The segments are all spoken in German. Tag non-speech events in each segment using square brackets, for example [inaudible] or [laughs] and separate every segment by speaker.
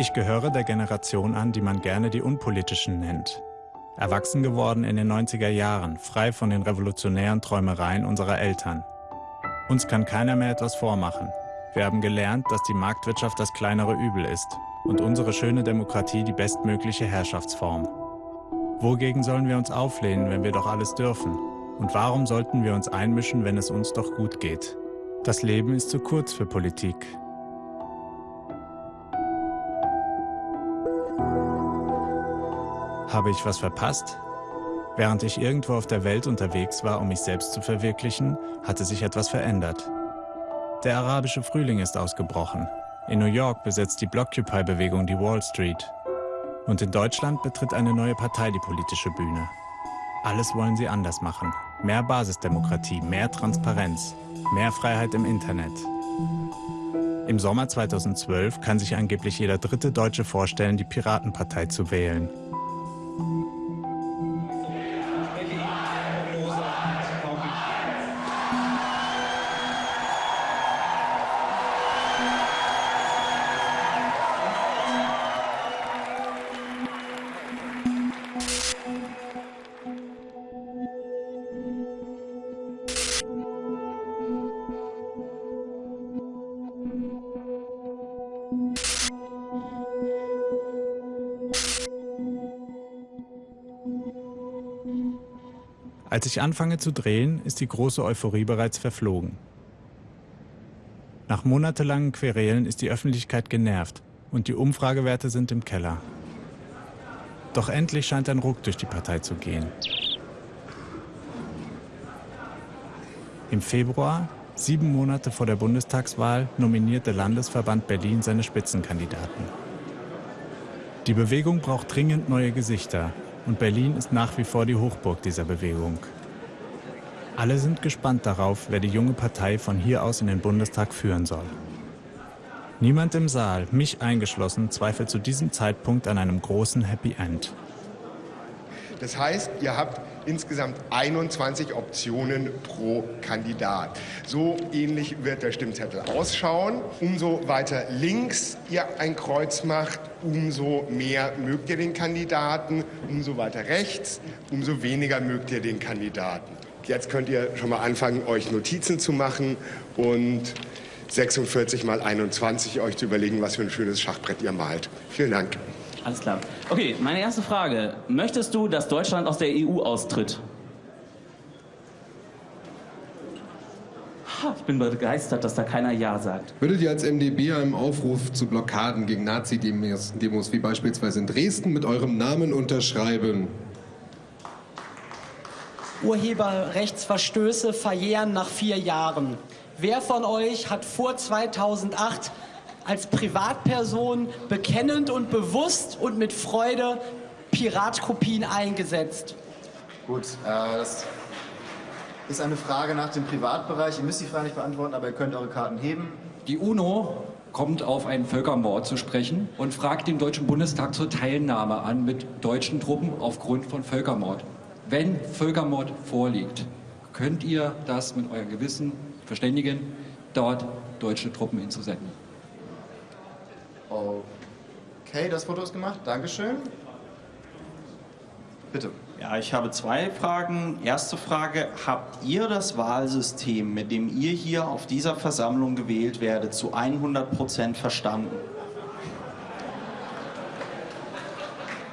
Speaker 1: Ich gehöre der Generation an, die man gerne die Unpolitischen nennt. Erwachsen geworden in den 90er Jahren, frei von den revolutionären Träumereien unserer Eltern. Uns kann keiner mehr etwas vormachen. Wir haben gelernt, dass die Marktwirtschaft das kleinere Übel ist und unsere schöne Demokratie die bestmögliche Herrschaftsform. Wogegen sollen wir uns auflehnen, wenn wir doch alles dürfen? Und warum sollten wir uns einmischen, wenn es uns doch gut geht? Das Leben ist zu kurz für Politik. Habe ich was verpasst? Während ich irgendwo auf der Welt unterwegs war, um mich selbst zu verwirklichen, hatte sich etwas verändert. Der arabische Frühling ist ausgebrochen. In New York besetzt die Blockupy-Bewegung die Wall Street. Und in Deutschland betritt eine neue Partei die politische Bühne. Alles wollen sie anders machen. Mehr Basisdemokratie, mehr Transparenz, mehr Freiheit im Internet. Im Sommer 2012 kann sich angeblich jeder dritte Deutsche vorstellen, die Piratenpartei zu wählen. Als ich anfange zu drehen, ist die große Euphorie bereits verflogen. Nach monatelangen Querelen ist die Öffentlichkeit genervt und die Umfragewerte sind im Keller. Doch endlich scheint ein Ruck durch die Partei zu gehen. Im Februar, sieben Monate vor der Bundestagswahl, nominiert der Landesverband Berlin seine Spitzenkandidaten. Die Bewegung braucht dringend neue Gesichter und Berlin ist nach wie vor die Hochburg dieser Bewegung. Alle sind gespannt darauf, wer die junge Partei von hier aus in den Bundestag führen soll. Niemand im Saal, mich eingeschlossen, zweifelt zu diesem Zeitpunkt an einem großen Happy End.
Speaker 2: Das heißt, ihr habt insgesamt 21 Optionen pro Kandidat. So ähnlich wird der Stimmzettel ausschauen. Umso weiter links ihr ein Kreuz macht, umso mehr mögt ihr den Kandidaten. Umso weiter rechts, umso weniger mögt ihr den Kandidaten. Jetzt könnt ihr schon mal anfangen, euch Notizen zu machen und 46 mal 21 euch zu überlegen, was für ein schönes Schachbrett ihr malt. Vielen Dank.
Speaker 3: Alles klar. Okay, meine erste Frage. Möchtest du, dass Deutschland aus der EU austritt? Ich bin begeistert, dass da keiner Ja sagt.
Speaker 4: Würdet ihr als MdB einen Aufruf zu Blockaden gegen Nazi-Demos, wie beispielsweise in Dresden, mit eurem Namen unterschreiben?
Speaker 5: Urheberrechtsverstöße verjähren nach vier Jahren. Wer von euch hat vor 2008 als Privatperson bekennend und bewusst und mit Freude Piratkopien eingesetzt?
Speaker 6: Gut, äh, das ist eine Frage nach dem Privatbereich. Ihr müsst die Frage nicht beantworten, aber ihr könnt eure Karten heben.
Speaker 7: Die UNO kommt auf einen Völkermord zu sprechen und fragt den Deutschen Bundestag zur Teilnahme an mit deutschen Truppen aufgrund von Völkermord. Wenn Völkermord vorliegt, könnt ihr das mit eurem Gewissen verständigen, dort deutsche Truppen hinzusenden.
Speaker 6: Okay, das Foto ist gemacht. Dankeschön. Bitte.
Speaker 8: Ja, ich habe zwei Fragen. Erste Frage, habt ihr das Wahlsystem, mit dem ihr hier auf dieser Versammlung gewählt werdet, zu 100 Prozent verstanden?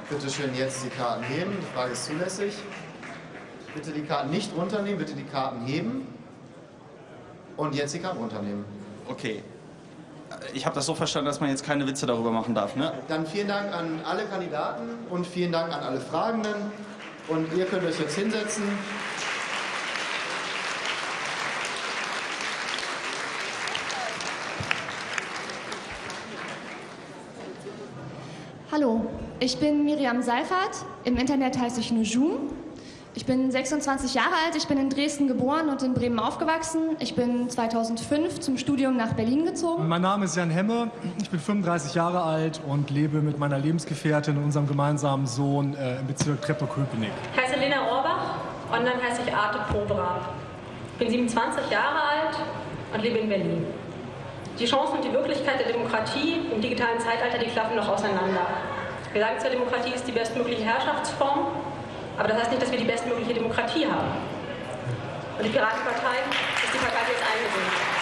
Speaker 6: Bitte schön jetzt die Karten heben. Die Frage ist zulässig. Bitte die Karten nicht runternehmen, bitte die Karten heben. Und jetzt die Karten runternehmen.
Speaker 8: Okay. Ich habe das so verstanden, dass man jetzt keine Witze darüber machen darf, ne?
Speaker 6: Dann vielen Dank an alle Kandidaten und vielen Dank an alle Fragenden. Und ihr könnt euch jetzt hinsetzen.
Speaker 9: Hallo, ich bin Miriam Seifert. Im Internet heiße ich Nujum. Ich bin 26 Jahre alt, ich bin in Dresden geboren und in Bremen aufgewachsen. Ich bin 2005 zum Studium nach Berlin gezogen.
Speaker 10: Mein Name ist Jan Hemme, ich bin 35 Jahre alt und lebe mit meiner Lebensgefährtin und unserem gemeinsamen Sohn äh, im Bezirk Treptow-Köpenick.
Speaker 11: Ich heiße Lena Orbach, online heiße ich Arte Probra. Ich bin 27 Jahre alt und lebe in Berlin. Die Chancen und die Wirklichkeit der Demokratie im digitalen Zeitalter, die klaffen noch auseinander. Wir sagen zwar, Demokratie ist die bestmögliche Herrschaftsform, aber das heißt nicht, dass wir die bestmögliche Demokratie haben. Und die Piratenpartei ist die Partei, die es eingebunden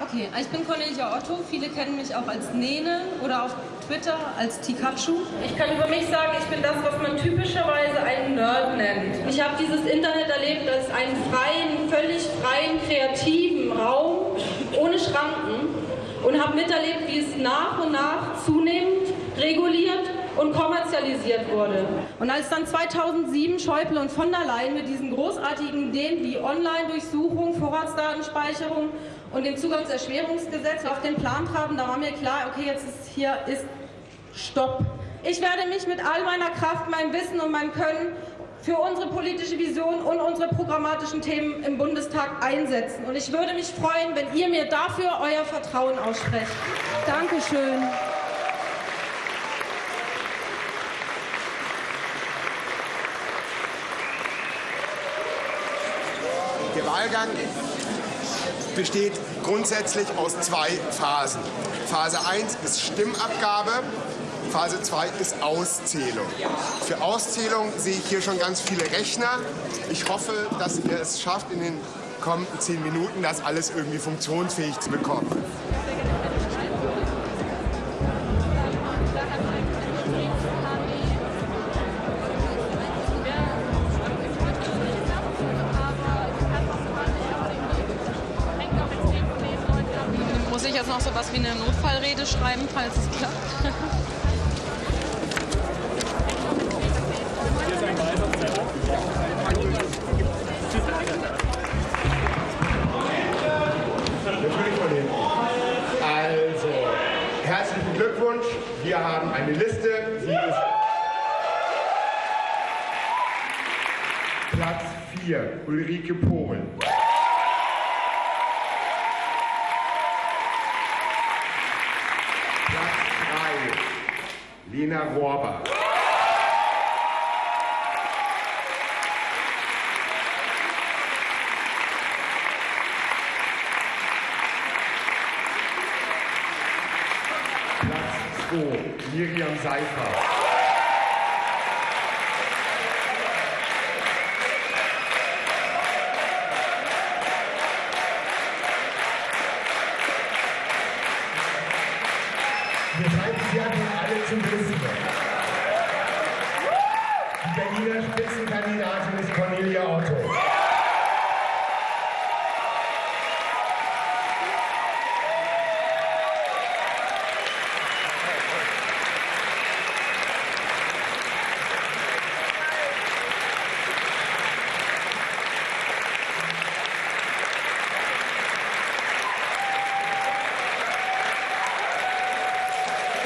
Speaker 12: Okay, ich bin Cornelia Otto. Viele kennen mich auch als Nene oder auf Twitter als Tikachu.
Speaker 11: Ich kann über mich sagen, ich bin das, was man typischerweise einen Nerd nennt. Ich habe dieses Internet erlebt als einen freien, völlig freien, kreativen Raum ohne Schranken und habe miterlebt, wie es nach und nach zunehmend reguliert und kommerzialisiert wurde.
Speaker 12: Und als dann 2007 Schäuble und von der Leyen mit diesen großartigen Ideen wie Online-Durchsuchung, Vorratsdatenspeicherung und dem Zugangserschwerungsgesetz auf den Plan traten, da war mir klar, okay, jetzt ist hier ist Stopp. Ich werde mich mit all meiner Kraft, meinem Wissen und meinem Können für unsere politische Vision und unsere programmatischen Themen im Bundestag einsetzen. Und ich würde mich freuen, wenn ihr mir dafür euer Vertrauen aussprecht. Dankeschön.
Speaker 2: Wahlgang besteht grundsätzlich aus zwei Phasen. Phase 1 ist Stimmabgabe, Phase 2 ist Auszählung. Für Auszählung sehe ich hier schon ganz viele Rechner. Ich hoffe, dass ihr es schafft, in den kommenden zehn Minuten das alles irgendwie funktionsfähig zu bekommen.
Speaker 12: Notfallrede schreiben, falls es klappt?
Speaker 2: Also, herzlichen Glückwunsch. Wir haben eine Liste. Sie ist Platz 4, Ulrike Pohl. Platz 3, Lena Rohrbach. Platz 2, Miriam Seifert. Wir treiben sie einfach alle zum Wissen. Die Berliner Spitzenkandidatin ist Cornelia Otto.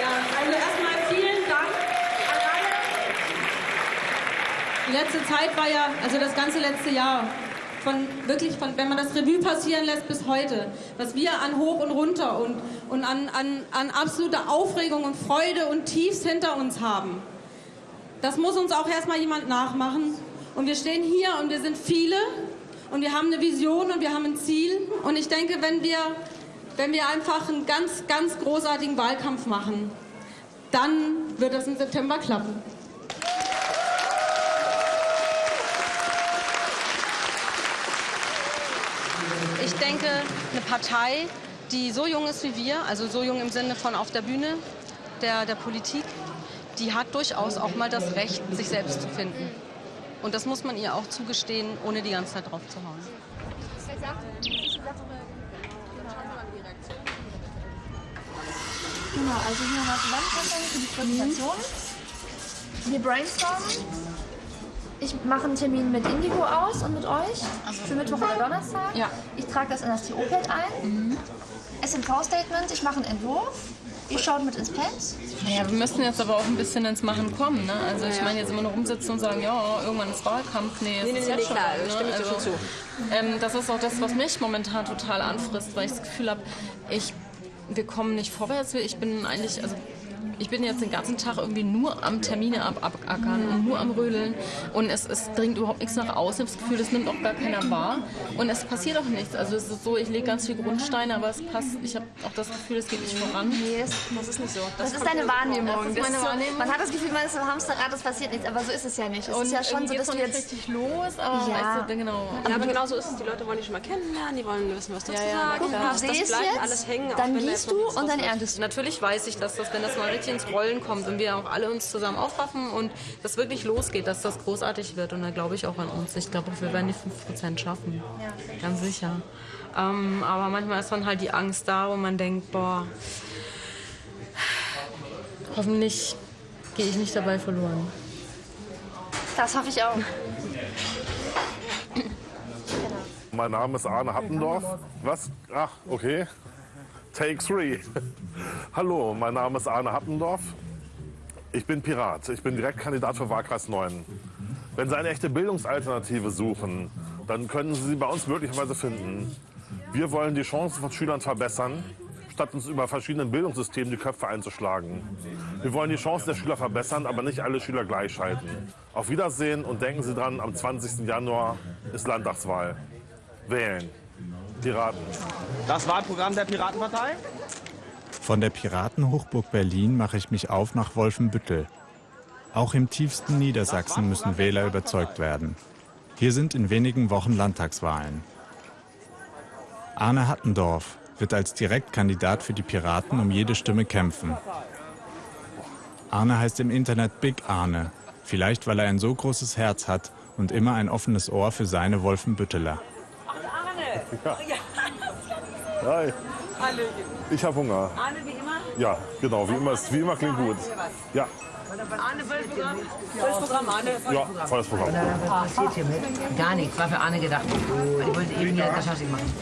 Speaker 12: Ja, also erstmal vielen Dank an alle. Die letzte Zeit war ja, also das ganze Jahr, von wirklich, von, wenn man das Revue passieren lässt bis heute, was wir an Hoch und Runter und, und an, an, an absoluter Aufregung und Freude und Tiefs hinter uns haben. Das muss uns auch erstmal jemand nachmachen. Und wir stehen hier und wir sind viele und wir haben eine Vision und wir haben ein Ziel. Und ich denke, wenn wir, wenn wir einfach einen ganz, ganz großartigen Wahlkampf machen, dann wird das im September klappen.
Speaker 13: Ich denke, eine Partei, die so jung ist wie wir, also so jung im Sinne von auf der Bühne der, der Politik, die hat durchaus auch mal das Recht, sich selbst zu finden. Und das muss man ihr auch zugestehen, ohne die ganze Zeit drauf zu hauen.
Speaker 9: Genau, also hier wir Zusammenfassung für die Präsentation. Wir brainstormen. Ich mache einen Termin mit Indigo aus und mit euch für Mittwoch oder Donnerstag.
Speaker 13: Ja.
Speaker 9: Ich trage das in das TO-Pad ein. SMV-Statement, ich mache einen Entwurf. Ihr schaut mit ins Pad.
Speaker 12: Ja, wir müssen jetzt aber auch ein bisschen ins Machen kommen. Ne? Also ich meine, jetzt immer nur rumsitzen und sagen, ja, irgendwann ist Wahlkampf. Nee,
Speaker 14: Nee, nee,
Speaker 12: ist
Speaker 14: nee,
Speaker 12: jetzt
Speaker 14: nee,
Speaker 12: schon
Speaker 14: klar,
Speaker 12: ne?
Speaker 14: stimme ich dir schon zu.
Speaker 12: Ähm, das ist auch das, was mich momentan total anfrisst, weil ich das Gefühl habe, ich, wir kommen nicht vorwärts. Ich bin eigentlich, also ich bin jetzt den ganzen Tag irgendwie nur am Termine ab abackern und nur am Rödeln und es, es dringt überhaupt nichts nach außen. Ich habe das Gefühl, das nimmt auch gar keiner wahr und es passiert auch nichts. Also es ist so, ich lege ganz viel Grundsteine, aber es passt, ich habe auch das Gefühl, es geht nicht voran.
Speaker 9: Nee, das,
Speaker 12: das ist nicht so.
Speaker 9: Das, ist
Speaker 12: kommt
Speaker 9: deine. Wahrnehmung.
Speaker 12: Das ist
Speaker 9: Das
Speaker 12: meine
Speaker 9: ist so,
Speaker 12: Wahrnehmung.
Speaker 9: Man hat das Gefühl, man ist im Hamsterrad, es passiert nichts, aber so ist es ja nicht. Es
Speaker 12: Und
Speaker 9: ist ja schon so, dass
Speaker 12: ist
Speaker 9: du jetzt
Speaker 12: richtig los, aber
Speaker 9: Ja.
Speaker 12: weißt du, genau.
Speaker 15: Ja, aber genau so ist es. Die Leute wollen dich schon mal kennenlernen, die wollen wissen, was du
Speaker 12: Ja,
Speaker 15: zu
Speaker 12: ja,
Speaker 15: sagen hast. Das
Speaker 9: Siehst
Speaker 15: bleibt
Speaker 9: jetzt,
Speaker 15: alles hängen.
Speaker 9: dann gießt
Speaker 15: noch
Speaker 9: du und dann erntest du.
Speaker 12: Natürlich weiß ich, dass das, wenn das mal richtig ins Rollen kommt und wir auch alle uns zusammen aufraffen und das wirklich losgeht, dass das großartig wird. Und da glaube ich auch an uns. Ich glaube, wir werden die 5% schaffen. Ganz sicher. Ähm, aber manchmal ist dann halt die Angst da, wo man denkt, boah, hoffentlich gehe ich nicht dabei verloren.
Speaker 9: Das hoffe ich auch.
Speaker 16: Mein Name ist Arne Happendorf. Was? Ach, okay. Take three. Hallo, mein Name ist Arne Happendorf. Ich bin Pirat. Ich bin Direktkandidat für Wahlkreis 9. Wenn Sie eine echte Bildungsalternative suchen, dann können Sie sie bei uns möglicherweise finden. Wir wollen die Chancen von Schülern verbessern, statt uns über verschiedene Bildungssysteme die Köpfe einzuschlagen. Wir wollen die Chancen der Schüler verbessern, aber nicht alle Schüler gleichschalten. Auf Wiedersehen und denken Sie dran, am 20. Januar ist Landtagswahl. Wählen. Piraten.
Speaker 8: Das Wahlprogramm der Piratenpartei?
Speaker 1: Von der Piratenhochburg Berlin mache ich mich auf nach Wolfenbüttel. Auch im tiefsten Niedersachsen müssen Wähler überzeugt werden. Hier sind in wenigen Wochen Landtagswahlen. Arne Hattendorf wird als Direktkandidat für die Piraten um jede Stimme kämpfen. Arne heißt im Internet Big Arne, vielleicht weil er ein so großes Herz hat und immer ein offenes Ohr für seine Wolfenbütteler.
Speaker 16: Ja. Hi. Ich habe Hunger.
Speaker 17: Arne, wie immer?
Speaker 16: Ja, genau, wie immer, wie immer klingt gut. Ja,
Speaker 17: Arne, volles Programm? Volles Programm, Arne,
Speaker 16: ja, volles Programm.
Speaker 17: Was passiert hiermit? Gar nichts, war für Arne gedacht. Ich wollte eben hier Kaschaschik machen.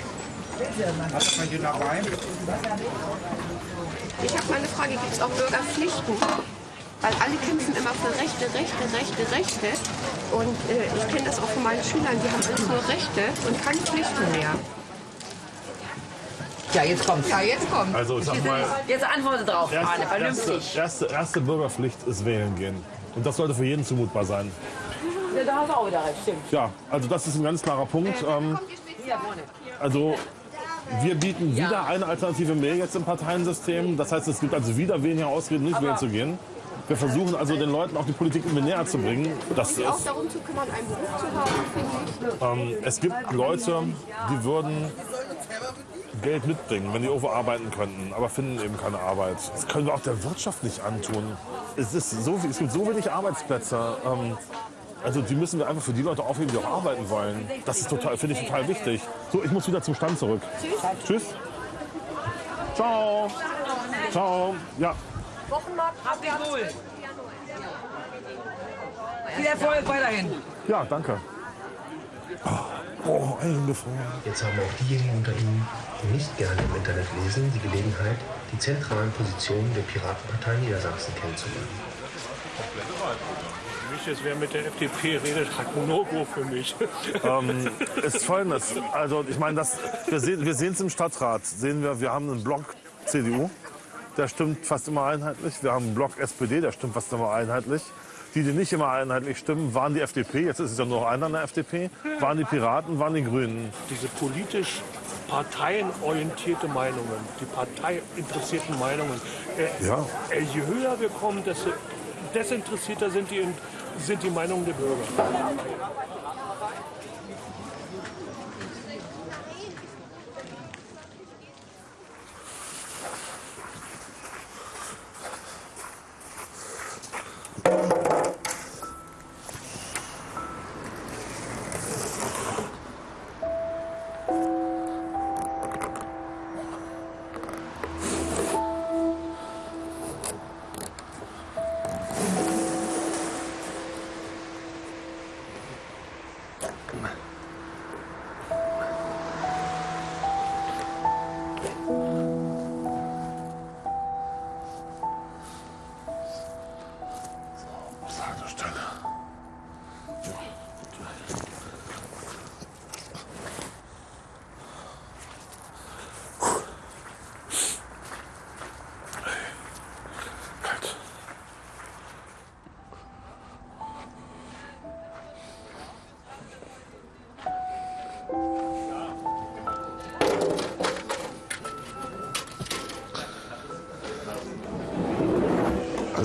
Speaker 18: Was ist hier dabei?
Speaker 19: Ich habe mal eine Frage, gibt es auch Bürgerpflichten? Weil alle kämpfen immer für Rechte, Rechte, Rechte, Rechte. Und äh, ich kenne das auch von meinen Schülern, die haben alles nur Rechte und keine Pflichten mehr.
Speaker 17: Ja, jetzt kommt's.
Speaker 19: Ja, jetzt kommt.
Speaker 16: Also, ich sag mal,
Speaker 17: Jetzt antworte drauf, Arne,
Speaker 16: erste, erste,
Speaker 17: vernünftig.
Speaker 16: erste, erste Bürgerpflicht ist wählen gehen. Und das sollte für jeden zumutbar sein.
Speaker 17: Ja, da hast du auch wieder recht, stimmt.
Speaker 16: Ja, also das ist ein ganz klarer Punkt. Ähm,
Speaker 17: Hier vorne.
Speaker 16: also wir bieten wieder eine Alternative mehr jetzt im Parteiensystem. Das heißt, es gibt also wieder weniger Ausreden, nicht wählen zu gehen. Wir versuchen also den Leuten auch die Politik irgendwie näher zu bringen. Das
Speaker 19: sich auch
Speaker 16: ist,
Speaker 19: darum zu kümmern, einen Beruf zu haben, finde ich.
Speaker 16: ähm, es gibt Leute, die würden Geld mitbringen, wenn die irgendwo arbeiten könnten, aber finden eben keine Arbeit. Das können wir auch der Wirtschaft nicht antun. Es, ist so, es gibt so wenig Arbeitsplätze. Ähm, also die müssen wir einfach für die Leute aufheben, die auch arbeiten wollen. Das ist total, finde ich total wichtig. So, ich muss wieder zum Stand zurück. Tschüss. Ciao. Ciao. Ja.
Speaker 17: Wochenmarkt. Habt ihr wohl. Viel Erfolg weiterhin.
Speaker 16: Ja, danke. Oh, eingefroren.
Speaker 20: Jetzt haben auch diejenigen unter Ihnen, die nicht gerne im Internet lesen, die Gelegenheit, die zentralen Positionen der Piratenpartei Niedersachsen kennenzulernen.
Speaker 21: Für mich ist, wer mit der FDP redet, hat ein No-Go für mich. [laughs]
Speaker 16: ähm, ist folgendes. Also ich meine, das, wir sehen wir es im Stadtrat. Sehen wir, wir haben einen Block CDU, der stimmt fast immer einheitlich. Wir haben einen Block SPD, der stimmt fast immer einheitlich. Die, die nicht immer einheitlich stimmen, waren die FDP. Jetzt ist es ja nur noch einer in der FDP. Waren die Piraten, waren die Grünen.
Speaker 21: Diese politisch parteienorientierte Meinungen, die parteiinteressierten Meinungen, äh,
Speaker 16: Ja.
Speaker 21: äh, je höher wir kommen, desto desinteressierter sind die, sind die Meinungen der Bürger.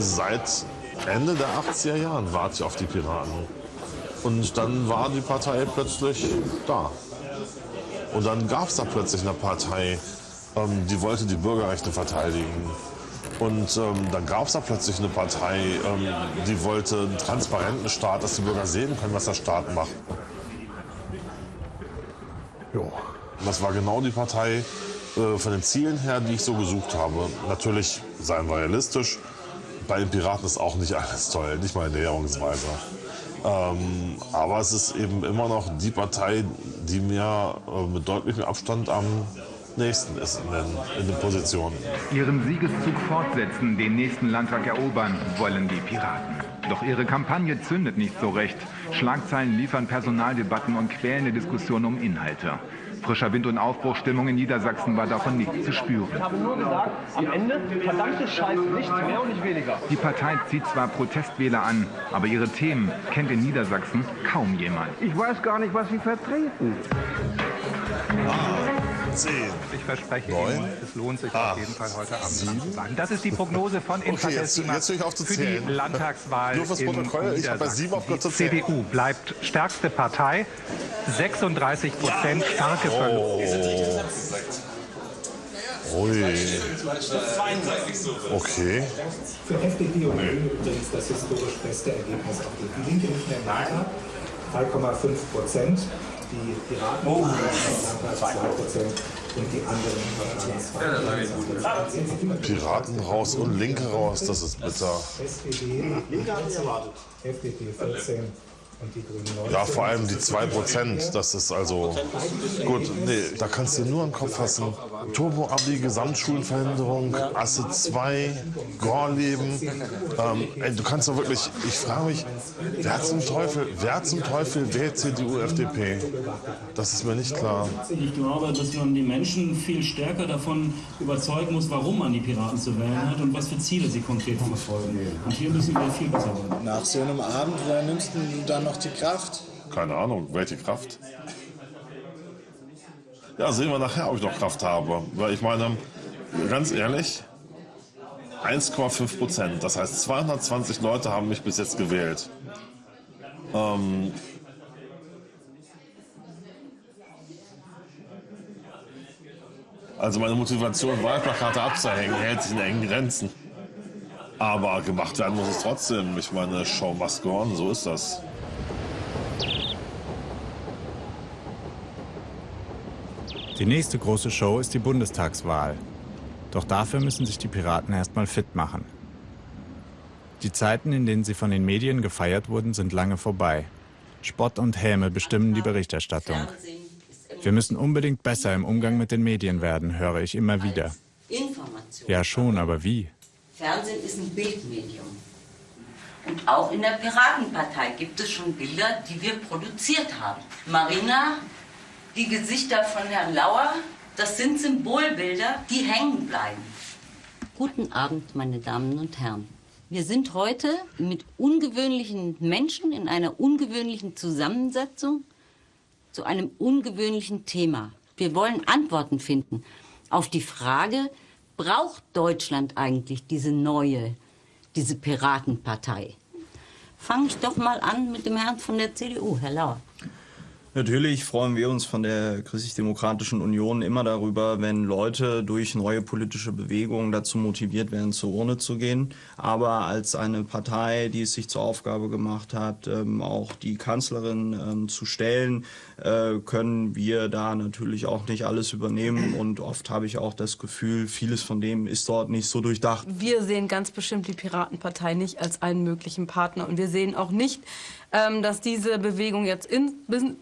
Speaker 16: Seit Ende der 80er Jahren warte ich auf die Piraten. Und dann war die Partei plötzlich da. Und dann gab es da plötzlich eine Partei, ähm, die wollte die Bürgerrechte verteidigen. Und ähm, dann gab es da plötzlich eine Partei, ähm, die wollte einen transparenten Staat, dass die Bürger sehen können, was der Staat macht. Jo. Das war genau die Partei äh, von den Zielen her, die ich so gesucht habe. Natürlich, seien wir realistisch, bei den Piraten ist auch nicht alles toll, nicht mal Näherungsweise. Ähm, aber es ist eben immer noch die Partei, die mir äh, mit deutlichem Abstand am nächsten ist in den, in den Positionen.
Speaker 22: Ihren Siegeszug fortsetzen, den nächsten Landtag erobern, wollen die Piraten. Doch ihre Kampagne zündet nicht so recht. Schlagzeilen liefern Personaldebatten und quälende Diskussionen um Inhalte. Frischer Wind und Aufbruchstimmung in Niedersachsen war davon nicht zu spüren.
Speaker 23: Ich habe nur gesagt, am Ende verdammte Scheiße, nichts mehr und nicht weniger.
Speaker 22: Die Partei zieht zwar Protestwähler an, aber ihre Themen kennt in Niedersachsen kaum jemand.
Speaker 24: Ich weiß gar nicht, was Sie vertreten.
Speaker 16: Zehn.
Speaker 22: Ich verspreche
Speaker 16: Neun.
Speaker 22: Ihnen, es lohnt sich
Speaker 16: Acht.
Speaker 22: auf jeden Fall heute Abend
Speaker 16: Sieben.
Speaker 22: Das ist die Prognose von
Speaker 16: Okay, auf zu
Speaker 22: für die Landtagswahl
Speaker 16: Nur fürs
Speaker 22: in
Speaker 16: Protokoll, ich habe bei sieben aufgehört zu
Speaker 22: Die. CDU bleibt stärkste Partei, 36 Prozent starke Verluste.
Speaker 16: Ui. Okay.
Speaker 25: Für FDP und Grüne übrigens das historisch beste Ergebnis auf die Linke nicht mehr im Landtag. 3,5 Prozent. Die Piraten oh. Landtag 2 Prozent und die anderen Parteien 2
Speaker 16: Piraten raus und Linke raus, das ist bitter.
Speaker 25: SPD 14, FDP 14 und die Grünen 19.
Speaker 16: Ja, vor allem die 2%, das ist also gut. Nee, da kannst du nur im Kopf fassen. Turbo-Abi, Gesamtschulenverhinderung, Asse 2, Gorleben. Ähm, ey, du kannst doch wirklich, ich frage mich, wer zum Teufel, wer zum Teufel wählt CDU, FDP? Das ist mir nicht klar.
Speaker 26: Ich glaube, dass man die Menschen viel stärker davon überzeugen muss, warum man die Piraten zu wählen hat und was für Ziele sie konkret verfolgen. Und hier müssen wir viel besser werden.
Speaker 27: Nach so einem Abend, woher nimmst du dann noch die Kraft?
Speaker 16: Keine Ahnung, welche Kraft? Ja, sehen wir nachher, ob ich noch Kraft habe. Weil ich meine, ganz ehrlich, 1,5 Prozent. Das heißt, 220 Leute haben mich bis jetzt gewählt. Ähm, also meine Motivation, Wahlplakate abzuhängen, hält sich in engen Grenzen. Aber gemacht werden muss es trotzdem. Ich meine, Show must go on, so ist das.
Speaker 1: Die nächste große Show ist die Bundestagswahl. Doch dafür müssen sich die Piraten erstmal fit machen. Die Zeiten, in denen sie von den Medien gefeiert wurden, sind lange vorbei. Spott und Häme bestimmen die Berichterstattung. Wir müssen unbedingt besser im Umgang mit den Medien werden, höre ich immer wieder. Ja schon, aber wie?
Speaker 28: Fernsehen ist ein Bildmedium. Und auch in der Piratenpartei gibt es schon Bilder, die wir produziert haben. Marina, die Gesichter von Herrn Lauer, das sind Symbolbilder, die hängen bleiben. Guten Abend, meine Damen und Herren. Wir sind heute mit ungewöhnlichen Menschen in einer ungewöhnlichen Zusammensetzung zu einem ungewöhnlichen Thema. Wir wollen Antworten finden auf die Frage, braucht Deutschland eigentlich diese neue, diese Piratenpartei? Fange ich doch mal an mit dem Herrn von der CDU, Herr Lauer.
Speaker 29: Natürlich freuen wir uns von der Christlich-Demokratischen Union immer darüber, wenn Leute durch neue politische Bewegungen dazu motiviert werden, zur Urne zu gehen. Aber als eine Partei, die es sich zur Aufgabe gemacht hat, ähm, auch die Kanzlerin ähm, zu stellen, äh, können wir da natürlich auch nicht alles übernehmen. Und oft habe ich auch das Gefühl, vieles von dem ist dort nicht so durchdacht.
Speaker 12: Wir sehen ganz bestimmt die Piratenpartei nicht als einen möglichen Partner. Und wir sehen auch nicht, dass diese Bewegung jetzt in,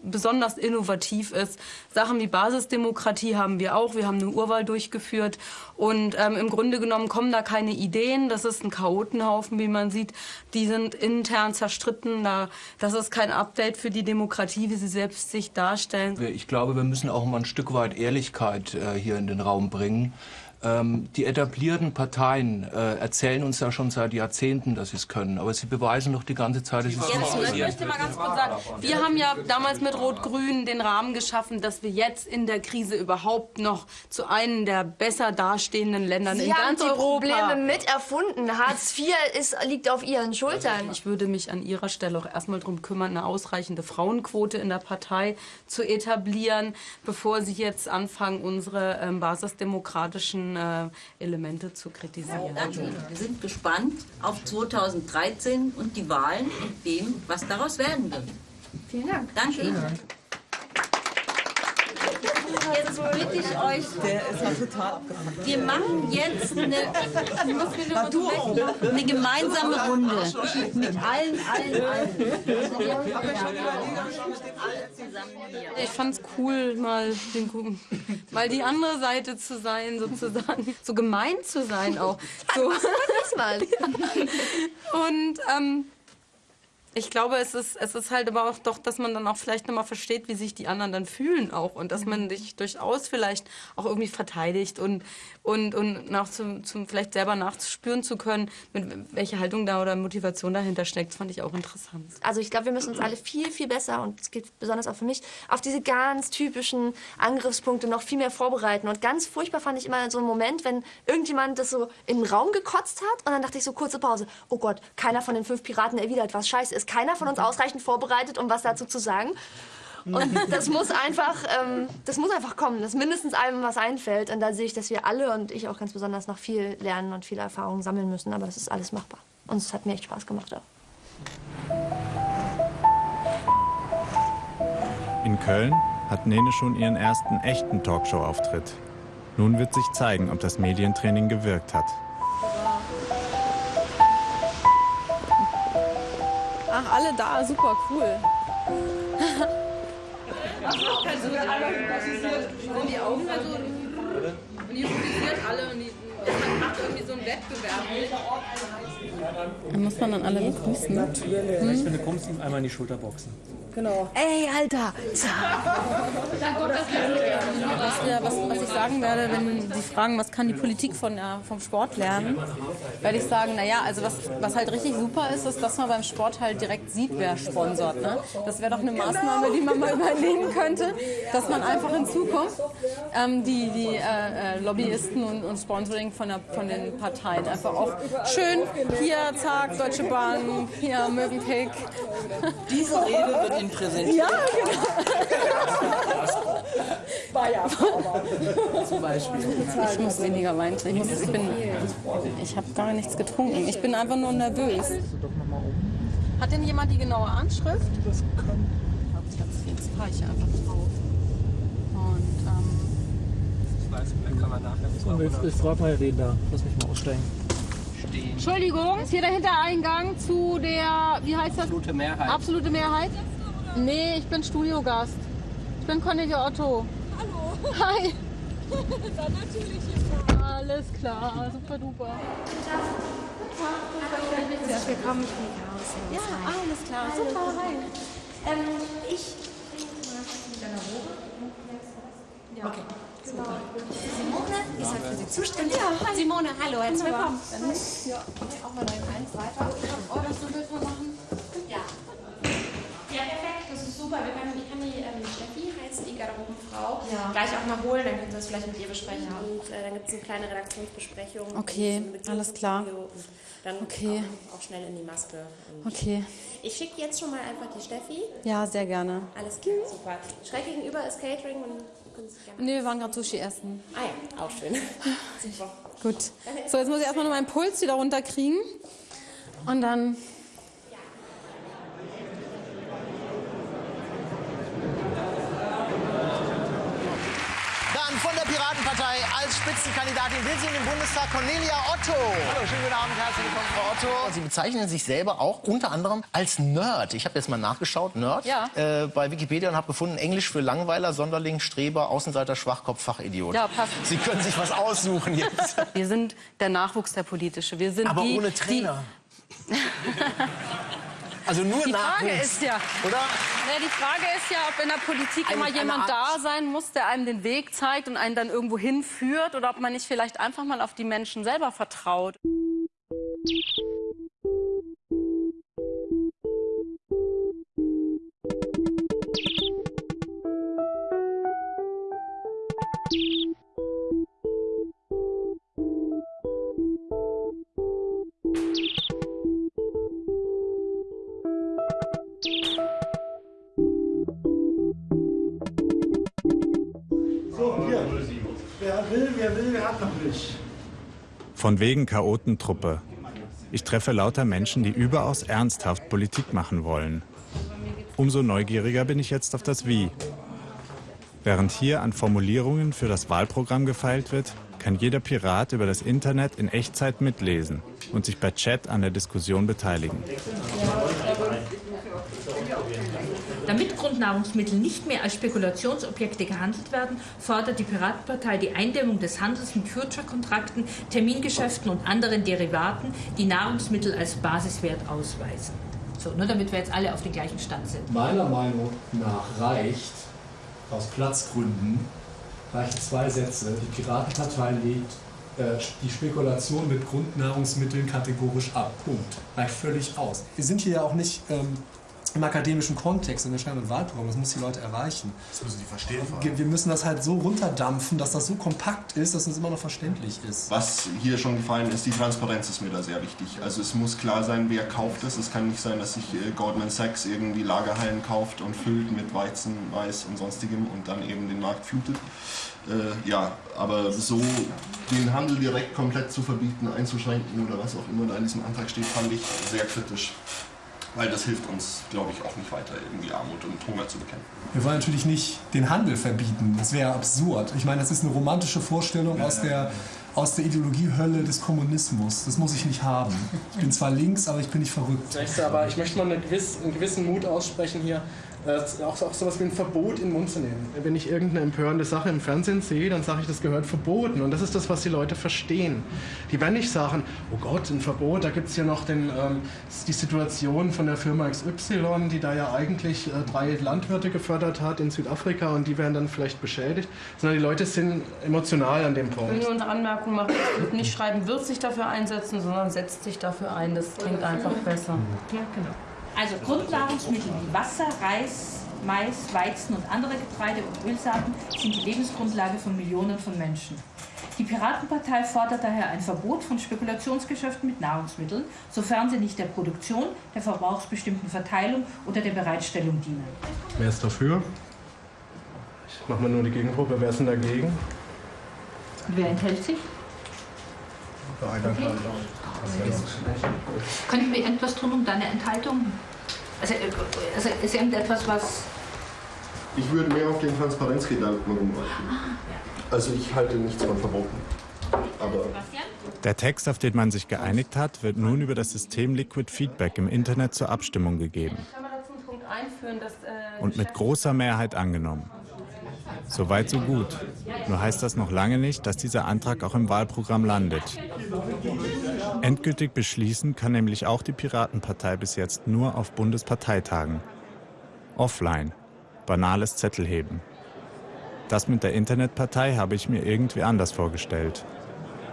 Speaker 12: besonders innovativ ist. Sachen wie Basisdemokratie haben wir auch. Wir haben eine Urwahl durchgeführt. Und ähm, im Grunde genommen kommen da keine Ideen. Das ist ein Chaotenhaufen, wie man sieht. Die sind intern zerstritten. Da, das ist kein Update für die Demokratie, wie sie selbst sich darstellen.
Speaker 10: Ich glaube, wir müssen auch mal ein Stück weit Ehrlichkeit äh, hier in den Raum bringen. Ähm, die etablierten Parteien äh, erzählen uns ja schon seit Jahrzehnten, dass sie es können, aber sie beweisen doch die ganze Zeit, dass sie es nicht
Speaker 30: ich
Speaker 10: können.
Speaker 30: möchte mal ganz kurz sagen, wir haben ja damals mit Rot-Grün den Rahmen geschaffen, dass wir jetzt in der Krise überhaupt noch zu einem der besser dastehenden Ländern
Speaker 9: Sie
Speaker 30: in
Speaker 9: haben
Speaker 30: ganz
Speaker 9: die
Speaker 30: Europa.
Speaker 9: Probleme mit erfunden. Hartz IV ist, liegt auf Ihren Schultern.
Speaker 30: Ich würde mich an Ihrer Stelle auch erstmal darum kümmern, eine ausreichende Frauenquote in der Partei zu etablieren, bevor Sie jetzt anfangen, unsere ähm, basisdemokratischen äh, Elemente zu kritisieren.
Speaker 28: Danke Ihnen. Wir sind gespannt auf 2013 und die Wahlen und dem, was daraus werden wird.
Speaker 9: Vielen Dank.
Speaker 28: Danke Ihnen. Jetzt bitte ich euch.
Speaker 31: Der ist ja total abgefahren.
Speaker 28: Wir machen jetzt eine, eine gemeinsame Runde mit allen, allen, allen.
Speaker 30: Ich fand's cool, mal, den, mal die andere Seite zu sein, sozusagen. So gemein zu sein auch. So. Und ähm, ich glaube, es ist, es ist halt aber auch doch, dass man dann auch vielleicht nochmal versteht, wie sich die anderen dann fühlen auch und dass man sich durchaus vielleicht auch irgendwie verteidigt und, und, und nach zum, zum vielleicht selber nachspüren zu können, mit welche Haltung da oder Motivation dahinter steckt, das fand ich auch interessant.
Speaker 9: Also ich glaube, wir müssen uns alle viel, viel besser, und es gilt besonders auch für mich, auf diese ganz typischen Angriffspunkte noch viel mehr vorbereiten. Und ganz furchtbar fand ich immer so einen Moment, wenn irgendjemand das so in den Raum gekotzt hat und dann dachte ich so, kurze Pause, oh Gott, keiner von den fünf Piraten erwidert was. Scheiße, ist keiner von uns ausreichend vorbereitet, um was dazu zu sagen. Und [laughs] das muss einfach, ähm, das muss einfach kommen, dass mindestens einem was einfällt. Und da sehe ich, dass wir alle und ich auch ganz besonders noch viel lernen und viele Erfahrungen sammeln müssen. Aber das ist alles machbar. Und es hat mir echt Spaß gemacht auch.
Speaker 1: In Köln hat Nene schon ihren ersten echten Talkshow-Auftritt. Nun wird sich zeigen, ob das Medientraining gewirkt hat.
Speaker 12: Ach, alle da, super cool.
Speaker 30: Sind die Augen halt so. Und die fokussiert alle und die man macht irgendwie so einen Wettbewerb.
Speaker 12: Dann muss man dann alle begrüßen.
Speaker 32: Natürlich.
Speaker 12: Hm?
Speaker 32: Wenn du kommst, ihm einmal in die Schulter boxen.
Speaker 12: Genau. Ey, Alter! Was, wir, was, was ich sagen werde, wenn Sie fragen, was kann die Politik von der, vom Sport lernen, werde ich sagen, naja, also was, was halt richtig super ist, ist, dass man beim Sport halt direkt sieht, wer sponsort. Ne? Das wäre doch eine Maßnahme, die man mal überlegen könnte, dass man einfach in Zukunft ähm, die, die äh, äh, Lobbyisten und, und Sponsoring von, der, von den Parteien einfach auch schön, hier, zack, Deutsche Bahn, hier, Mövenpick.
Speaker 31: Diese Rede wird Ihnen präsentiert.
Speaker 12: Ja, genau.
Speaker 31: Bayer. Zum Beispiel.
Speaker 12: Ich muss weniger. Ich, muss, ich, bin, ich habe gar nichts getrunken. Ich bin einfach nur nervös. Hat denn jemand die genaue Anschrift? Das kann. Jetzt fahre ich einfach drauf. Und, ähm,
Speaker 32: Ich weiß, dann kann man nachher. Und ich, ich frage mal den da. Lass mich mal aussteigen.
Speaker 12: Entschuldigung, ist hier der Hintereingang zu der, wie heißt das?
Speaker 31: Absolute Mehrheit.
Speaker 12: Absolute Mehrheit? Nee, ich bin Studiogast. Ich bin Cornelia Otto.
Speaker 33: Hallo.
Speaker 12: Hi. [laughs]
Speaker 33: Dann natürlich.
Speaker 12: Alles klar, super duper.
Speaker 33: Herzlich willkommen, ich bin Chaos.
Speaker 12: Ja, alles klar, super, hi.
Speaker 33: Ähm, ich. Ja. Okay. Super. Simone ist halt für Sie zuständig.
Speaker 12: Ja, hi.
Speaker 33: Simone, hallo, herzlich willkommen.
Speaker 12: Dann ja, auch mal dein Eins weiter. Oh, das mal machen.
Speaker 33: Ja. Ja, perfekt, das ist super. Wir können, ich kann die ähm, Steffi, heißt die Garderobenfrau,
Speaker 12: Ja.
Speaker 33: gleich auch mal holen, dann können Sie das vielleicht mit ihr besprechen. Und äh, dann gibt es eine kleine Redaktionsbesprechung.
Speaker 12: Okay, alles klar.
Speaker 33: Dann
Speaker 12: Okay.
Speaker 33: auch, auch schnell in die Maske. Und
Speaker 12: Okay.
Speaker 33: Ich schicke jetzt schon mal einfach die Steffi.
Speaker 12: Ja, sehr gerne.
Speaker 33: Alles klar, super. Schräg gegenüber ist Catering und.
Speaker 12: Nee, wir waren gerade Sushi essen.
Speaker 33: Ah ja, auch schön. [laughs] super.
Speaker 12: Gut. So, jetzt muss ich erstmal nur meinen Puls wieder runterkriegen. Und. Dann
Speaker 34: von der Piratenpartei als Spitzenkandidatin will sie in den Bundestag Cornelia Otto. Hallo, schönen guten Abend, herzlich willkommen, Frau Otto. Sie bezeichnen sich selber auch unter anderem als Nerd. Ich habe jetzt mal nachgeschaut, Nerd,
Speaker 12: Ja.
Speaker 34: äh, bei Wikipedia und habe gefunden, Englisch für Langweiler, Sonderling, Streber, Außenseiter, Schwachkopf, Fachidiot.
Speaker 30: Ja, passt.
Speaker 34: Sie können sich was aussuchen jetzt. [laughs]
Speaker 30: Wir sind der Nachwuchs der Politische. Wir sind
Speaker 34: Aber
Speaker 30: die,
Speaker 34: ohne Trainer. [laughs] Also nur
Speaker 12: die Frage
Speaker 34: Nachwuchs,
Speaker 12: ist ja,
Speaker 34: oder?
Speaker 12: Ja, die Frage ist ja, ob in der Politik
Speaker 34: Eine-
Speaker 12: immer jemand da sein muss, der einem den Weg zeigt und einen dann irgendwo hinführt, oder ob man nicht vielleicht einfach mal auf die Menschen selber vertraut.
Speaker 35: Will, wer will, wer hat noch nicht.
Speaker 1: Von wegen Chaotentruppe. Ich treffe lauter Menschen, die überaus ernsthaft Politik machen wollen. Umso neugieriger bin ich jetzt auf das Wie. Während hier an Formulierungen für das Wahlprogramm gefeilt wird, kann jeder Pirat über das Internet in Echtzeit mitlesen und sich per Chat an der Diskussion beteiligen.
Speaker 36: Damit Grundnahrungsmittel nicht mehr als Spekulationsobjekte gehandelt werden, fordert die Piratenpartei die Eindämmung des Handels mit Future-Kontrakten, Termingeschäften und anderen Derivaten, die Nahrungsmittel als Basiswert ausweisen. So, nur damit wir jetzt alle auf den gleichen Stand sind.
Speaker 37: Meiner Meinung nach reicht, aus Platzgründen, reichen zwei Sätze. Die Piratenpartei legt äh, die Spekulation mit Grundnahrungsmitteln kategorisch ab. Punkt. Reicht völlig aus. Wir sind hier ja auch nicht ähm, im akademischen Kontext und wir schreiben ein Wahlprogramm. Das muss die Leute erreichen.
Speaker 38: Das müssen die verstehen.
Speaker 37: Wir müssen das halt so runterdampfen, dass das so kompakt ist, dass es immer noch verständlich ist.
Speaker 38: Was hier schon gefallen ist, die Transparenz ist mir da sehr wichtig. Also es muss klar sein, wer kauft es. Es kann nicht sein, dass sich äh, Goldman Sachs irgendwie Lagerhallen kauft und füllt mit Weizen, Mais und sonstigem und dann eben den Markt flutet. Äh, ja, aber so den Handel direkt komplett zu verbieten, einzuschränken oder was auch immer da in diesem Antrag steht, fand ich sehr kritisch. Weil das hilft uns, glaube ich, auch nicht weiter, irgendwie Armut und Hunger zu bekämpfen.
Speaker 37: Wir wollen natürlich nicht den Handel verbieten. Das wäre absurd. Ich meine, das ist eine romantische Vorstellung aus der, aus der Ideologiehölle des Kommunismus. Das muss ich nicht haben. Ich bin zwar links, aber ich bin nicht verrückt.
Speaker 10: Aber ich möchte mal eine gewiss, einen gewissen Mut aussprechen hier, äh, auch, auch sowas wie ein Verbot in den Mund zu nehmen. Wenn ich irgendeine empörende Sache im Fernsehen sehe, dann sage ich, das gehört verboten. Und das ist das, was die Leute verstehen. Die werden nicht sagen, oh Gott, ein Verbot, da gibt es ja noch den, ähm, die Situation von der Firma XY, die da ja eigentlich äh, drei Landwirte gefördert hat in Südafrika und die werden dann vielleicht beschädigt. Sondern die Leute sind emotional an dem
Speaker 39: Ich will
Speaker 10: Punkt.
Speaker 39: nur eine Anmerkung machen, nicht schreiben, wird sich dafür einsetzen, sondern setzt sich dafür ein. Das klingt einfach besser.
Speaker 36: Ja, genau. Also Grundnahrungsmittel wie Wasser, Reis, Mais, Weizen und andere Getreide- und Ölsaaten sind die Lebensgrundlage von Millionen von Menschen. Die Piratenpartei fordert daher ein Verbot von Spekulationsgeschäften mit Nahrungsmitteln, sofern sie nicht der Produktion, der verbrauchsbestimmten Verteilung oder der Bereitstellung dienen.
Speaker 10: Wer ist dafür? Ich mache mal nur die Gegenprobe. Wer ist denn dagegen?
Speaker 36: Und wer enthält sich? Könnten wir etwas tun, um deine Enthaltung? Also, äh, also ist irgendetwas, was.
Speaker 38: Ich würde mehr auf den Transparenzgedanken rumreiten. Also ich halte nichts von Verboten. Aber
Speaker 1: Der Text, auf den man sich geeinigt hat, wird nun über das System Liquid Feedback im Internet zur Abstimmung gegeben
Speaker 39: äh,
Speaker 1: und mit großer Mehrheit angenommen. Soweit so gut. Nur heißt das noch lange nicht, dass dieser Antrag auch im Wahlprogramm landet. Endgültig beschließen kann nämlich auch die Piratenpartei bis jetzt nur auf Bundesparteitagen. Offline. Banales Zettelheben. Das mit der Internetpartei habe ich mir irgendwie anders vorgestellt.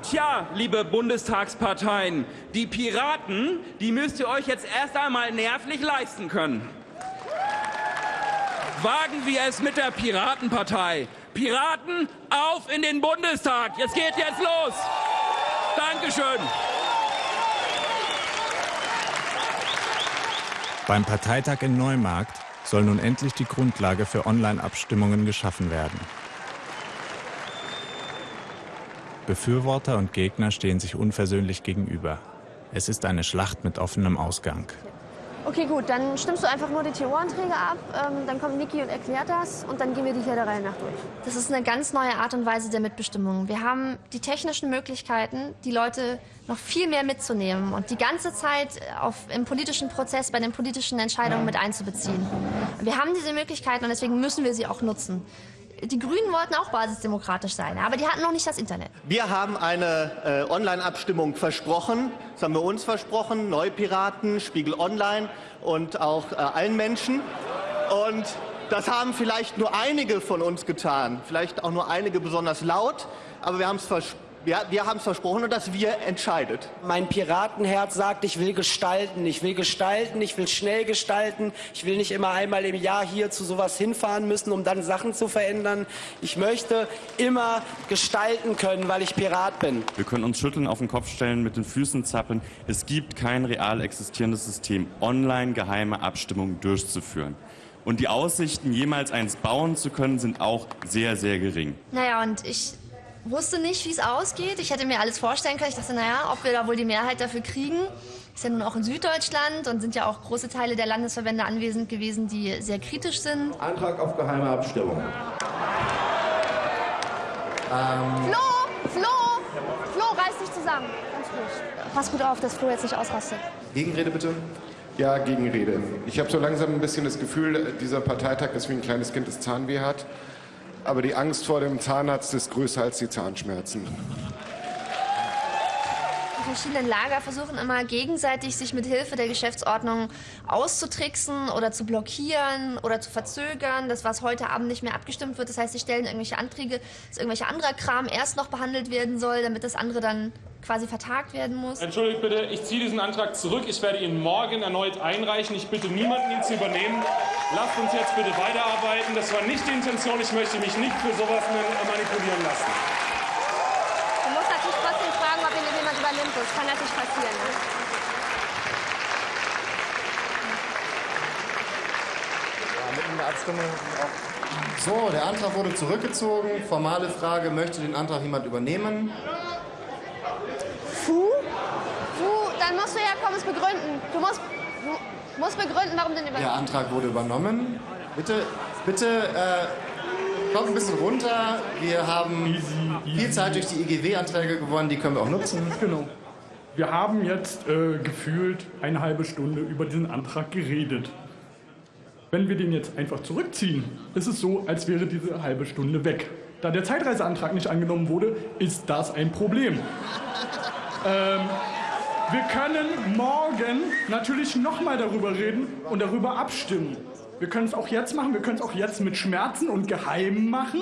Speaker 40: Tja, liebe Bundestagsparteien, die Piraten, die müsst ihr euch jetzt erst einmal nervlich leisten können. Wagen wir es mit der Piratenpartei. Piraten, auf in den Bundestag. Es geht jetzt los. Dankeschön.
Speaker 1: Beim Parteitag in Neumarkt soll nun endlich die Grundlage für Online-Abstimmungen geschaffen werden. Befürworter und Gegner stehen sich unversöhnlich gegenüber. Es ist eine Schlacht mit offenem Ausgang.
Speaker 9: Okay, gut, dann stimmst du einfach nur die TO-Anträge ab, ähm, dann kommt Niki und erklärt das und dann gehen wir die hier der Reihe nach durch. Das ist eine ganz neue Art und Weise der Mitbestimmung. Wir haben die technischen Möglichkeiten, die Leute noch viel mehr mitzunehmen und die ganze Zeit auf, im politischen Prozess, bei den politischen Entscheidungen mit einzubeziehen. Wir haben diese Möglichkeiten und deswegen müssen wir sie auch nutzen. Die Grünen wollten auch basisdemokratisch sein, aber die hatten noch nicht das Internet.
Speaker 34: Wir haben eine äh, Online-Abstimmung versprochen. Das haben wir uns versprochen, Neupiraten, Spiegel Online und auch äh, allen Menschen. Und das haben vielleicht nur einige von uns getan, vielleicht auch nur einige besonders laut, aber wir haben es versprochen. Wir, wir haben es versprochen und das wir entscheidet.
Speaker 41: Mein Piratenherz sagt, ich will gestalten, ich will gestalten, ich will schnell gestalten. Ich will nicht immer einmal im Jahr hier zu sowas hinfahren müssen, um dann Sachen zu verändern. Ich möchte immer gestalten können, weil ich Pirat bin.
Speaker 42: Wir können uns schütteln, auf den Kopf stellen, mit den Füßen zappeln. Es gibt kein real existierendes System, online geheime Abstimmungen durchzuführen. Und die Aussichten, jemals eins bauen zu können, sind auch sehr, sehr gering.
Speaker 9: Naja, und ich wusste nicht, wie es ausgeht. Ich hätte mir alles vorstellen können. Ich dachte, naja, ob wir da wohl die Mehrheit dafür kriegen. Ist ja nun auch in Süddeutschland und sind ja auch große Teile der Landesverbände anwesend gewesen, die sehr kritisch sind.
Speaker 43: Antrag auf geheime Abstimmung.
Speaker 9: Ähm Flo! Flo! Flo, reiß dich zusammen. Ganz ruhig. Pass gut auf, dass Flo jetzt nicht ausrastet.
Speaker 43: Gegenrede bitte. Ja, Gegenrede. Ich habe so langsam ein bisschen das Gefühl, dieser Parteitag ist wie ein kleines Kind, das Zahnweh hat. Aber die Angst vor dem Zahnarzt ist größer als die Zahnschmerzen.
Speaker 9: Verschiedenen Lager versuchen immer gegenseitig sich mit Hilfe der Geschäftsordnung auszutricksen oder zu blockieren oder zu verzögern, das was heute Abend nicht mehr abgestimmt wird. Das heißt, sie stellen irgendwelche Anträge, dass irgendwelche anderer Kram erst noch behandelt werden soll, damit das andere dann quasi vertagt werden muss.
Speaker 44: Entschuldigt bitte, ich ziehe diesen Antrag zurück. Ich werde ihn morgen erneut einreichen. Ich bitte niemanden, ihn zu übernehmen. Lasst uns jetzt bitte weiterarbeiten. Das war nicht die Intention. Ich möchte mich nicht für sowas manipulieren lassen.
Speaker 9: Du musst natürlich trotzdem fragen, ob ihn jemand übernimmt. Das kann natürlich passieren. Ne?
Speaker 6: Der So, der Antrag wurde zurückgezogen. Formale Frage, möchte den Antrag jemand übernehmen?
Speaker 9: Fu? Fu, dann musst du ja kommen, es begründen. Du musst, du musst begründen, warum du den
Speaker 6: Der
Speaker 9: übernimmst.
Speaker 6: Antrag wurde übernommen. Bitte, bitte äh, kommt ein bisschen runter. Wir haben viel Zeit durch die IGW-Anträge gewonnen, die können wir auch nutzen.
Speaker 45: Genau. Wir haben jetzt äh, gefühlt eine halbe Stunde über diesen Antrag geredet. Wenn wir den jetzt einfach zurückziehen, ist es so, als wäre diese halbe Stunde weg. Da der Zeitreiseantrag nicht angenommen wurde, ist das ein Problem. Ähm, wir können morgen natürlich nochmal darüber reden und darüber abstimmen. Wir können es auch jetzt machen, wir können es auch jetzt mit Schmerzen und geheim machen,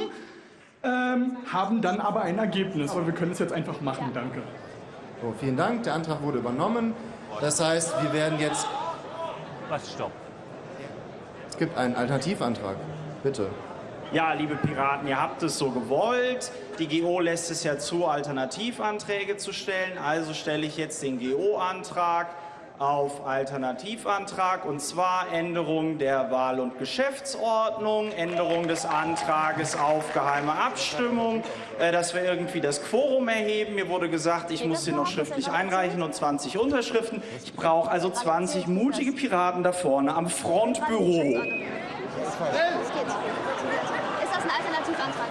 Speaker 45: ähm, haben dann aber ein Ergebnis. Aber wir können es jetzt einfach machen, danke.
Speaker 6: So, vielen Dank. Der Antrag wurde übernommen. Das heißt, wir werden jetzt.
Speaker 46: Was, stopp.
Speaker 6: Es gibt einen Alternativantrag. Bitte.
Speaker 47: Ja, liebe Piraten, ihr habt es so gewollt. Die GO lässt es ja zu, Alternativanträge zu stellen. Also stelle ich jetzt den GO-Antrag auf Alternativantrag und zwar Änderung der Wahl- und Geschäftsordnung, Änderung des Antrages auf geheime Abstimmung, äh, dass wir irgendwie das Quorum erheben. Mir wurde gesagt, ich muss den noch schriftlich einreichen und 20 Unterschriften. Ich brauche also 20 mutige Piraten da vorne am Frontbüro.
Speaker 9: Los geht's. Ist das ein Alternativantrag?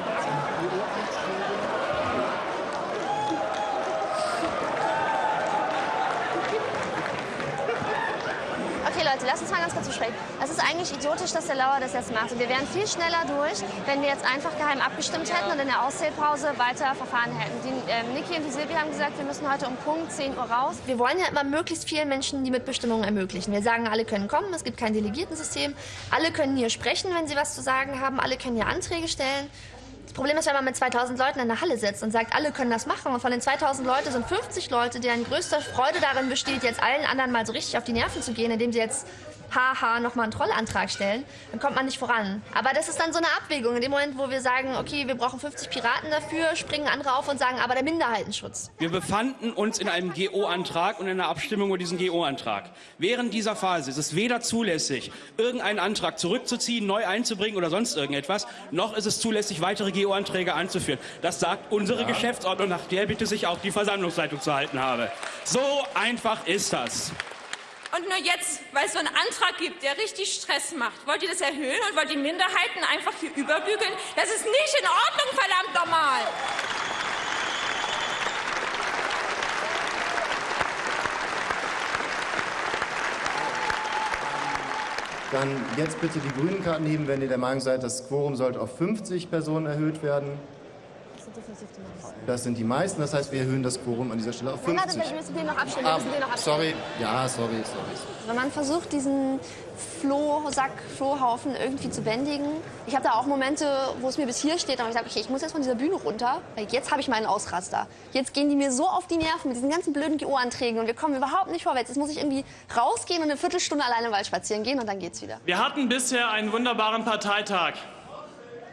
Speaker 9: Lasst uns mal ganz kurz besprechen. Es ist eigentlich idiotisch, dass der Lauer das jetzt macht. Und wir wären viel schneller durch, wenn wir jetzt einfach geheim abgestimmt hätten und in der Auszählpause weiter verfahren hätten. Die, ähm, Niki und die Silvia haben gesagt, wir müssen heute um Punkt 10 Uhr raus. Wir wollen ja immer möglichst vielen Menschen die Mitbestimmung ermöglichen. Wir sagen, alle können kommen, es gibt kein Delegiertensystem. Alle können hier sprechen, wenn sie was zu sagen haben. Alle können hier Anträge stellen. Das Problem ist, wenn man mit 2000 Leuten in der Halle sitzt und sagt, alle können das machen und von den 2000 Leuten sind 50 Leute, deren größte Freude darin besteht, jetzt allen anderen mal so richtig auf die Nerven zu gehen, indem sie jetzt haha nochmal einen Trollantrag stellen, dann kommt man nicht voran. Aber das ist dann so eine Abwägung. In dem Moment, wo wir sagen, okay, wir brauchen 50 Piraten dafür, springen andere auf und sagen, aber der Minderheitenschutz.
Speaker 48: Wir befanden uns in einem GO-Antrag und in einer Abstimmung über diesen GO-Antrag. Während dieser Phase ist es weder zulässig, irgendeinen Antrag zurückzuziehen, neu einzubringen oder sonst irgendetwas, noch ist es zulässig, weitere GO-Anträge anzuführen. Das sagt unsere
Speaker 46: Ja.
Speaker 48: Geschäftsordnung, nach der bitte sich auch die Versammlungsleitung zu halten habe. So einfach ist das.
Speaker 11: Und nur jetzt, weil es so einen Antrag gibt, der richtig Stress macht, wollt ihr das erhöhen und wollt die Minderheiten einfach hier überbügeln? Das ist nicht in Ordnung, verdammt nochmal!
Speaker 49: Dann jetzt bitte die grünen Karten heben, wenn ihr der Meinung seid, das Quorum sollte auf 50 Personen erhöht werden. Das sind die meisten, das heißt, wir erhöhen das Quorum an dieser Stelle auf
Speaker 9: Nein,
Speaker 49: 50.
Speaker 9: warte, wir müssen den noch abstimmen. Wir
Speaker 49: Ah,
Speaker 9: müssen den noch abstimmen.
Speaker 49: sorry, ja, sorry, sorry.
Speaker 9: Wenn man versucht, diesen Flohsack, Flohhaufen irgendwie zu bändigen. Ich habe da auch Momente, wo es mir bis hier steht, und ich sage, okay, ich muss jetzt von dieser Bühne runter, weil jetzt habe ich meinen Ausraster. Jetzt gehen die mir so auf die Nerven mit diesen ganzen blöden GO-Anträgen und wir kommen überhaupt nicht vorwärts. Jetzt muss ich irgendwie rausgehen und eine Viertelstunde alleine im Wald spazieren gehen und dann geht's wieder.
Speaker 33: Wir hatten bisher einen wunderbaren Parteitag.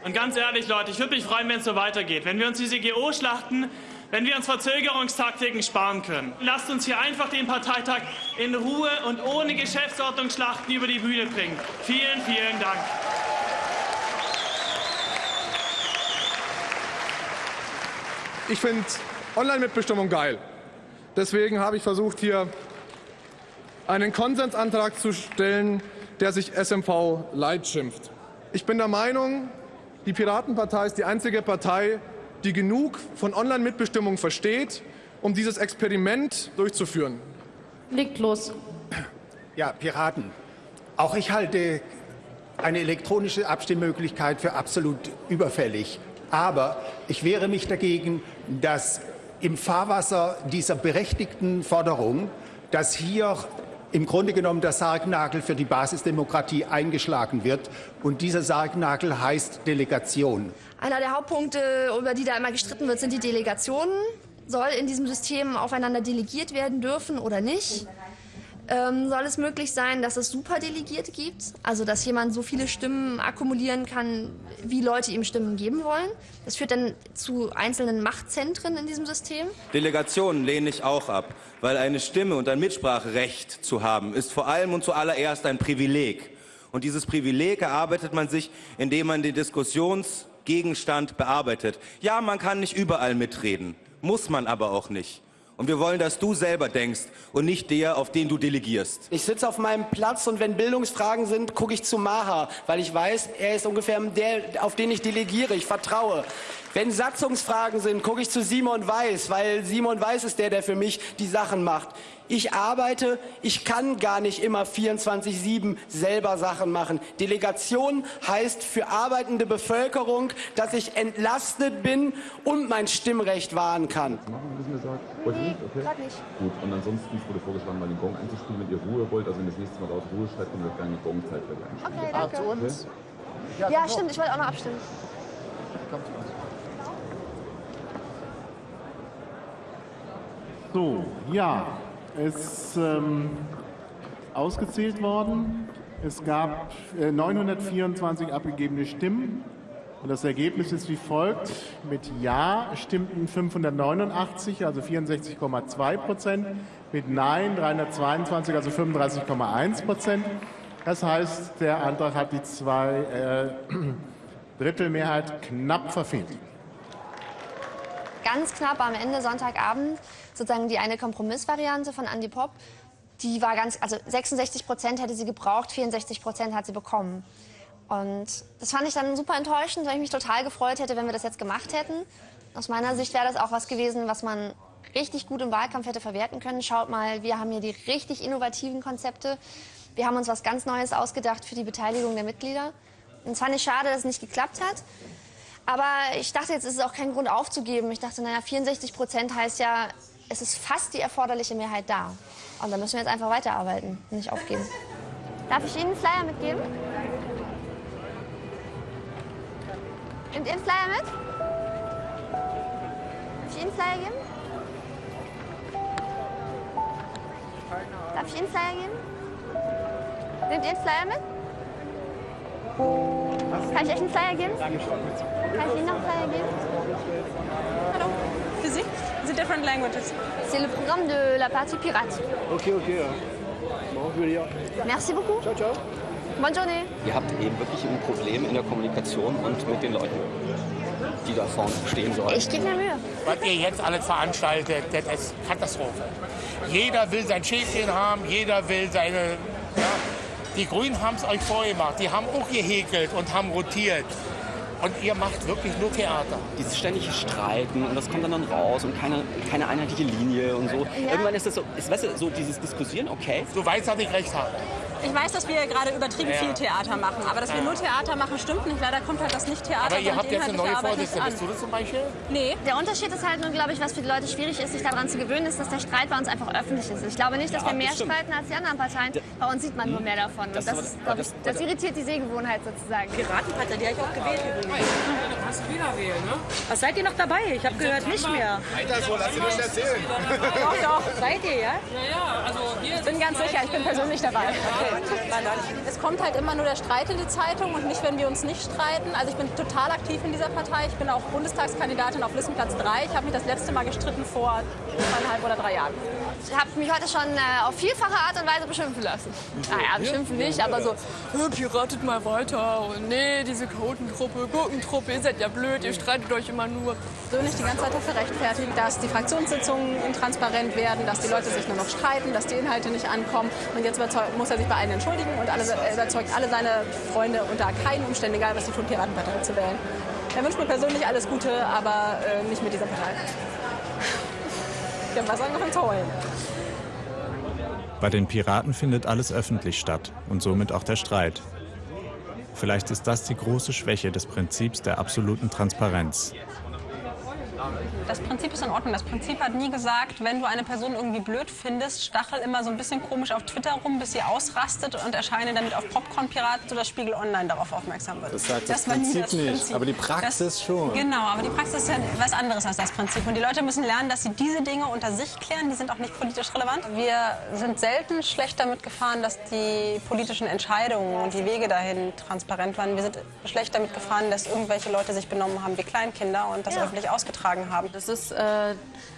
Speaker 33: Und ganz ehrlich, Leute, ich würde mich freuen, wenn es so weitergeht. Wenn wir uns diese GO-Schlachten, wenn wir uns Verzögerungstaktiken sparen können. Lasst uns hier einfach den Parteitag in Ruhe und ohne Geschäftsordnungsschlachten über die Bühne bringen. Vielen, vielen Dank.
Speaker 32: Ich finde Online-Mitbestimmung geil. Deswegen habe ich versucht, hier einen Konsensantrag zu stellen, der sich SMV Light schimpft. Ich bin der Meinung, die Piratenpartei ist die einzige Partei, die genug von Online-Mitbestimmung versteht, um dieses Experiment durchzuführen.
Speaker 11: Legt los.
Speaker 50: Ja, Piraten. Auch ich halte eine elektronische Abstimmmöglichkeit für absolut überfällig. Aber ich wehre mich dagegen, dass im Fahrwasser dieser berechtigten Forderung, dass hier im Grunde genommen der Sargnagel für die Basisdemokratie eingeschlagen wird. Und dieser Sargnagel heißt Delegation.
Speaker 9: Einer der Hauptpunkte, über die da immer gestritten wird, sind die Delegationen. Soll in diesem System aufeinander delegiert werden dürfen oder nicht? Ähm, soll es möglich sein, dass es Superdelegierte gibt? Also, dass jemand so viele Stimmen akkumulieren kann, wie Leute ihm Stimmen geben wollen? Das führt dann zu einzelnen Machtzentren in diesem System.
Speaker 51: Delegationen lehne ich auch ab, weil eine Stimme und ein Mitspracherecht zu haben, ist vor allem und zuallererst ein Privileg. Und dieses Privileg erarbeitet man sich, indem man den Diskussionsgegenstand bearbeitet. Ja, man kann nicht überall mitreden, muss man aber auch nicht. Und wir wollen, dass du selber denkst und nicht der, auf den du delegierst.
Speaker 41: Ich sitze auf meinem Platz und wenn Bildungsfragen sind, gucke ich zu Maha, weil ich weiß, er ist ungefähr der, auf den ich delegiere. Ich vertraue. Wenn Satzungsfragen sind, gucke ich zu Simon Weiß, weil Simon Weiß ist der, der für mich die Sachen macht. Ich arbeite, ich kann gar nicht immer 24-7 selber Sachen machen. Delegation heißt für arbeitende Bevölkerung, dass ich entlastet bin und mein Stimmrecht wahren kann.
Speaker 52: Machen wir ein bisschen gesagt? Wollt ihr nicht? Okay.
Speaker 9: Grad nicht.
Speaker 52: Gut, und ansonsten wurde vorgeschlagen, mal den Gong einzuspielen, wenn ihr Ruhe wollt. Also wenn ihr das nächste Mal raus Ruhe schreibt, können wir gerne die Gongzeit gleich einspielen.
Speaker 9: Okay, danke.
Speaker 52: zu uns.
Speaker 9: Ja, stimmt, ich wollte auch noch abstimmen.
Speaker 53: So, ja, ist ähm, ausgezählt worden. Es gab äh, 924 abgegebene Stimmen. Und das Ergebnis ist wie folgt. Mit Ja stimmten 589, also 64,2 Prozent. Mit Nein 322, also 35,1 Prozent. Das heißt, der Antrag hat die zwei äh, [clears throat] Drittelmehrheit knapp verfehlt.
Speaker 9: Ganz knapp am Ende Sonntagabend sozusagen die eine Kompromissvariante von Andy Pop. Die war ganz, also 66 Prozent hätte sie gebraucht, 64 Prozent hat sie bekommen. Und das fand ich dann super enttäuschend, weil ich mich total gefreut hätte, wenn wir das jetzt gemacht hätten. Aus meiner Sicht wäre das auch was gewesen, was man richtig gut im Wahlkampf hätte verwerten können. Schaut mal, wir haben hier die richtig innovativen Konzepte. Wir haben uns was ganz Neues ausgedacht für die Beteiligung der Mitglieder. Und es fand ich schade, dass es nicht geklappt hat. Aber ich dachte, jetzt ist es auch kein Grund aufzugeben. Ich dachte, naja, 64 Prozent heißt ja, es ist fast die erforderliche Mehrheit da. Und da müssen wir jetzt einfach weiterarbeiten nicht aufgeben. Darf ich Ihnen einen Flyer mitgeben? Nehmt ihr einen Flyer mit? Darf ich Ihnen einen Flyer geben? Darf ich Ihnen einen Flyer geben? Nehmt ihr einen Flyer mit? Kann ich euch einen Flyer geben? Kann ich Ihnen noch einen Flyer geben? Hallo. Für Sie? The different languages. C'est le programme de la partie pirate.
Speaker 54: Ok, ok. ja. Bon, je vais lire.
Speaker 9: Merci beaucoup.
Speaker 54: Ciao, ciao.
Speaker 9: Bonne journée.
Speaker 55: Ihr habt eben wirklich ein Problem in der Kommunikation und mit den Leuten, die da vorne stehen sollen.
Speaker 9: Ich gebe mir Mühe.
Speaker 56: Was ihr jetzt alles veranstaltet, das ist Katastrophe. Jeder will sein Schäfchen haben, jeder will seine. Ja, die Grünen haben es euch vorgemacht. Die haben auch gehäkelt und haben rotiert. Und ihr macht wirklich nur Theater.
Speaker 55: Dieses ständige Streiten und das kommt dann, dann raus und keine, keine einheitliche Linie und so.
Speaker 56: Ja.
Speaker 55: Irgendwann ist das so, ist, weißt du, so dieses Diskutieren, okay.
Speaker 56: Du weißt, dass ich recht habe.
Speaker 11: Ich weiß, dass wir gerade übertrieben
Speaker 33: Ja.
Speaker 11: viel Theater machen, aber dass wir
Speaker 33: Ja.
Speaker 11: nur Theater machen, stimmt nicht. Leider kommt halt das Nicht-Theater
Speaker 33: Aber ihr habt
Speaker 11: die
Speaker 33: jetzt eine neue Vorsitzende.
Speaker 11: an.
Speaker 33: Bist du das zum Beispiel?
Speaker 11: Nee.
Speaker 9: Der Unterschied ist halt nur, glaube ich, was für die Leute schwierig ist, sich daran zu gewöhnen, ist, dass der Streit bei uns einfach öffentlich ist. Ich glaube nicht, dass
Speaker 34: Ja,
Speaker 9: wir mehr
Speaker 34: das
Speaker 9: streiten als die anderen Parteien. Bei uns sieht man nur mehr davon. Und
Speaker 34: Das
Speaker 9: das, ist, ich,
Speaker 34: das-
Speaker 9: irritiert die Sehgewohnheit sozusagen.
Speaker 32: Piratenpartei, die habe ich auch gewählt übrigens. Kannst du wieder wählen, ne? Was seid ihr noch dabei? Ich habe gehört, nicht mehr.
Speaker 33: Alter, so lass dir nicht erzählen.
Speaker 11: Doch, doch. [laughs]
Speaker 32: Seid ihr, ja? Ja, ja, also wir
Speaker 11: Ich bin ganz sicher, ich bin persönlich dabei. Es kommt halt immer nur der Streit in die Zeitung und nicht, wenn wir uns nicht streiten. Also ich bin total aktiv in dieser Partei. Ich bin auch Bundestagskandidatin auf Listenplatz 3. Ich habe mich das letzte Mal gestritten vor zweieinhalb oder drei Jahren.
Speaker 9: Ich habe mich heute schon äh, auf vielfache Art und Weise beschimpfen lassen. Naja, beschimpfen nicht, aber so, "Äh, piratet mal weiter und nee, diese Chaotengruppe, Gurkentruppe, ihr seid ja blöd, ihr streitet euch immer nur.
Speaker 11: persönlich die ganze Zeit dafür rechtfertigen, dass die Fraktionssitzungen intransparent werden, dass die Leute sich nur noch streiten, dass die Inhalte nicht ankommen. Und jetzt muss er sich bei allen entschuldigen und alle, er überzeugt alle seine Freunde unter keinen Umständen, egal was sie tun, Piratenpartei zu wählen. Er wünscht mir persönlich alles Gute, aber äh, nicht mit dieser Partei. Ich habe was angefangen zu.
Speaker 1: Bei den Piraten findet alles öffentlich statt und somit auch der Streit. Vielleicht ist das die große Schwäche des Prinzips der absoluten Transparenz.
Speaker 11: Das Prinzip ist in Ordnung. Das Prinzip hat nie gesagt, wenn du eine Person irgendwie blöd findest, stachel immer so ein bisschen komisch auf Twitter rum, bis sie ausrastet und erscheine damit auf Popcorn-Piraten oder Spiegel Online darauf aufmerksam wird.
Speaker 57: Das sagt das
Speaker 11: nie
Speaker 57: Prinzip nicht, aber die Praxis schon.
Speaker 11: Genau, aber die Praxis ist ja was anderes als das Prinzip. Und die Leute müssen lernen, dass sie diese Dinge unter sich klären. Die sind auch nicht politisch relevant. Wir sind selten schlecht damit gefahren, dass die politischen Entscheidungen und die Wege dahin transparent waren. Wir sind schlecht damit gefahren, dass irgendwelche Leute sich benommen haben wie Kleinkinder und das
Speaker 12: Ja.
Speaker 11: öffentlich ausgetragen haben.
Speaker 12: Das ist äh,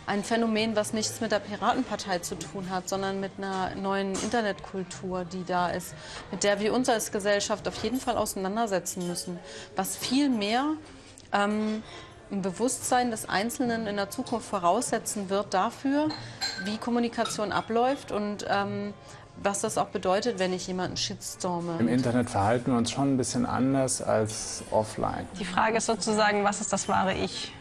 Speaker 12: ein Phänomen, was nichts mit der Piratenpartei zu tun hat, sondern mit einer neuen Internetkultur, die da ist, mit der wir uns als Gesellschaft auf jeden Fall auseinandersetzen müssen. Was viel mehr ähm, ein Bewusstsein des Einzelnen in der Zukunft voraussetzen wird dafür, wie Kommunikation abläuft und ähm, was das auch bedeutet, wenn ich jemanden shitstorme.
Speaker 58: Im Internet verhalten wir uns schon ein bisschen anders als offline.
Speaker 11: Die Frage ist sozusagen, was ist das wahre Ich?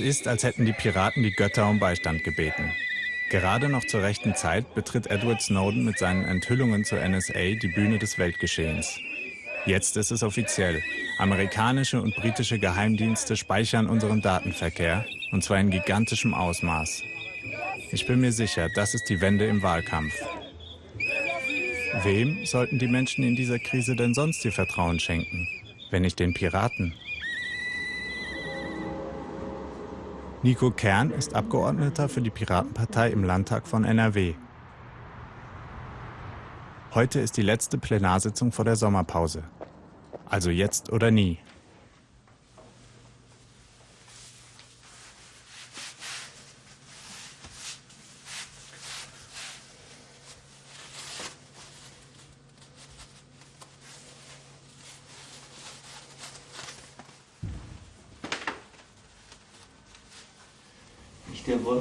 Speaker 1: Es ist, als hätten die Piraten die Götter um Beistand gebeten. Gerade noch zur rechten Zeit betritt Edward Snowden mit seinen Enthüllungen zur NSA die Bühne des Weltgeschehens. Jetzt ist es offiziell. Amerikanische und britische Geheimdienste speichern unseren Datenverkehr, und zwar in gigantischem Ausmaß. Ich bin mir sicher, das ist die Wende im Wahlkampf. Wem sollten die Menschen in dieser Krise denn sonst ihr Vertrauen schenken, wenn nicht den Piraten? Nico Kern ist Abgeordneter für die Piratenpartei im Landtag von NRW. Heute ist die letzte Plenarsitzung vor der Sommerpause. Also jetzt oder nie.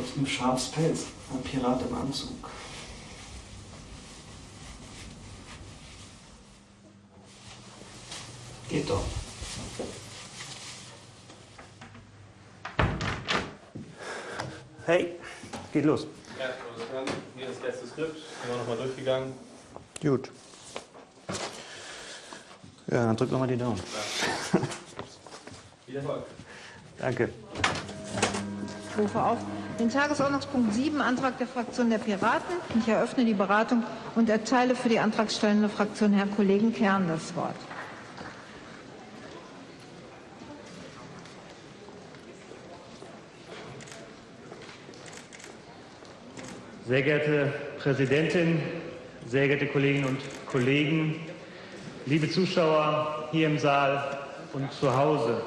Speaker 47: Wolf im Schafspelz, ein Pirat im Anzug. Geht doch. Hey, geht los.
Speaker 59: Ja, hier das letzte Skript, sind wir nochmal durchgegangen.
Speaker 47: Gut. Ja, dann drück nochmal die Daumen. [laughs]
Speaker 59: Viel Erfolg.
Speaker 47: Danke.
Speaker 60: Ich rufe auf den Tagesordnungspunkt 7, Antrag der Fraktion der Piraten. Ich eröffne die Beratung und erteile für die antragstellende Fraktion Herrn Kollegen Kern das Wort.
Speaker 47: Sehr geehrte Präsidentin, sehr geehrte Kolleginnen und Kollegen, liebe Zuschauer hier im Saal und zu Hause.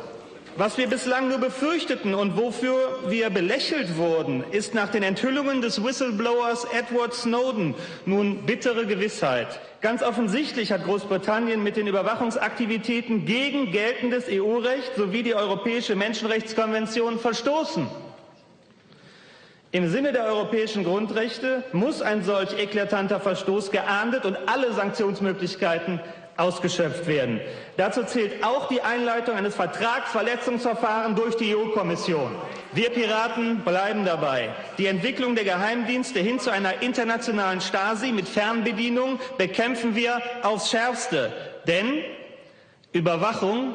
Speaker 47: Was wir bislang nur befürchteten und wofür wir belächelt wurden, ist nach den Enthüllungen des Whistleblowers Edward Snowden nun bittere Gewissheit. Ganz offensichtlich hat Großbritannien mit den Überwachungsaktivitäten gegen geltendes EU-Recht sowie die Europäische Menschenrechtskonvention verstoßen. Im Sinne der europäischen Grundrechte muss ein solch eklatanter Verstoß geahndet und alle Sanktionsmöglichkeiten ausgeschöpft werden. Dazu zählt auch die Einleitung eines Vertragsverletzungsverfahrens durch die EU-Kommission. Wir Piraten bleiben dabei. Die Entwicklung der Geheimdienste hin zu einer internationalen Stasi mit Fernbedienung bekämpfen wir aufs Schärfste. Denn Überwachung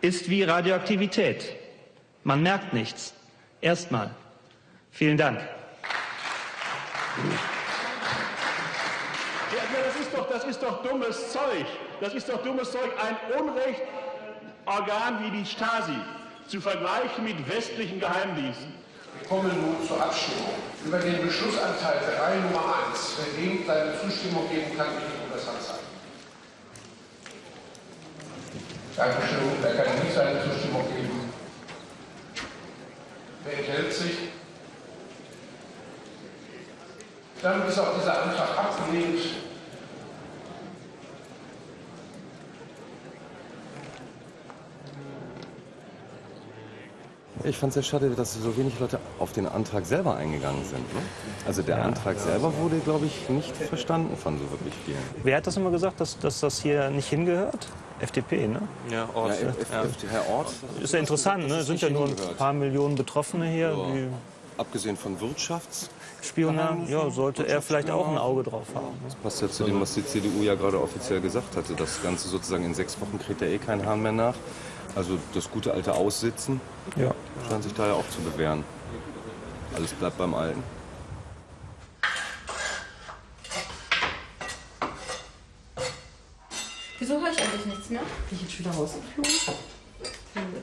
Speaker 47: ist wie Radioaktivität. Man merkt nichts. Erstmal. Vielen Dank.
Speaker 61: Ist doch, dummes Zeug. Das ist doch dummes Zeug, ein Unrechtorgan wie die Stasi zu vergleichen mit westlichen Geheimdiensten.
Speaker 32: Wir kommen nun zur Abstimmung über den Beschlussanteil der Reihe Nummer 1. Wer dem seine Zustimmung geben kann, bitte um das Handzeichen. Dankeschön. Wer kann nicht seine Zustimmung geben? Wer enthält sich? Dann ist auch dieser Antrag abgelehnt.
Speaker 62: Ich fand es sehr schade, dass so wenig Leute auf den Antrag selber eingegangen sind. Ne? Also der Antrag selber wurde, glaube ich, nicht verstanden von so wirklich vielen.
Speaker 63: Wer hat das immer gesagt, dass, dass das hier nicht hingehört? FDP, ne?
Speaker 62: Ja, Ort. Ja,
Speaker 63: Ja.
Speaker 62: Herr Ort.
Speaker 63: Ist ja interessant, ne? Sind ja nur ein paar Millionen Betroffene hier.
Speaker 62: Ja.
Speaker 63: Die
Speaker 62: Abgesehen von Wirtschafts.
Speaker 63: Spionage, ja, sollte er vielleicht auch ein Auge drauf haben.
Speaker 62: Das passt ja zu dem, was die CDU ja gerade offiziell gesagt hatte. Das Ganze sozusagen in sechs Wochen kriegt ja eh kein Hahn mehr nach. Also das gute alte Aussitzen
Speaker 63: Ja.
Speaker 62: scheint sich da ja auch zu bewähren. Alles bleibt beim Alten.
Speaker 12: Wieso höre ich eigentlich nichts mehr? Bin ich jetzt wieder rausgeflogen?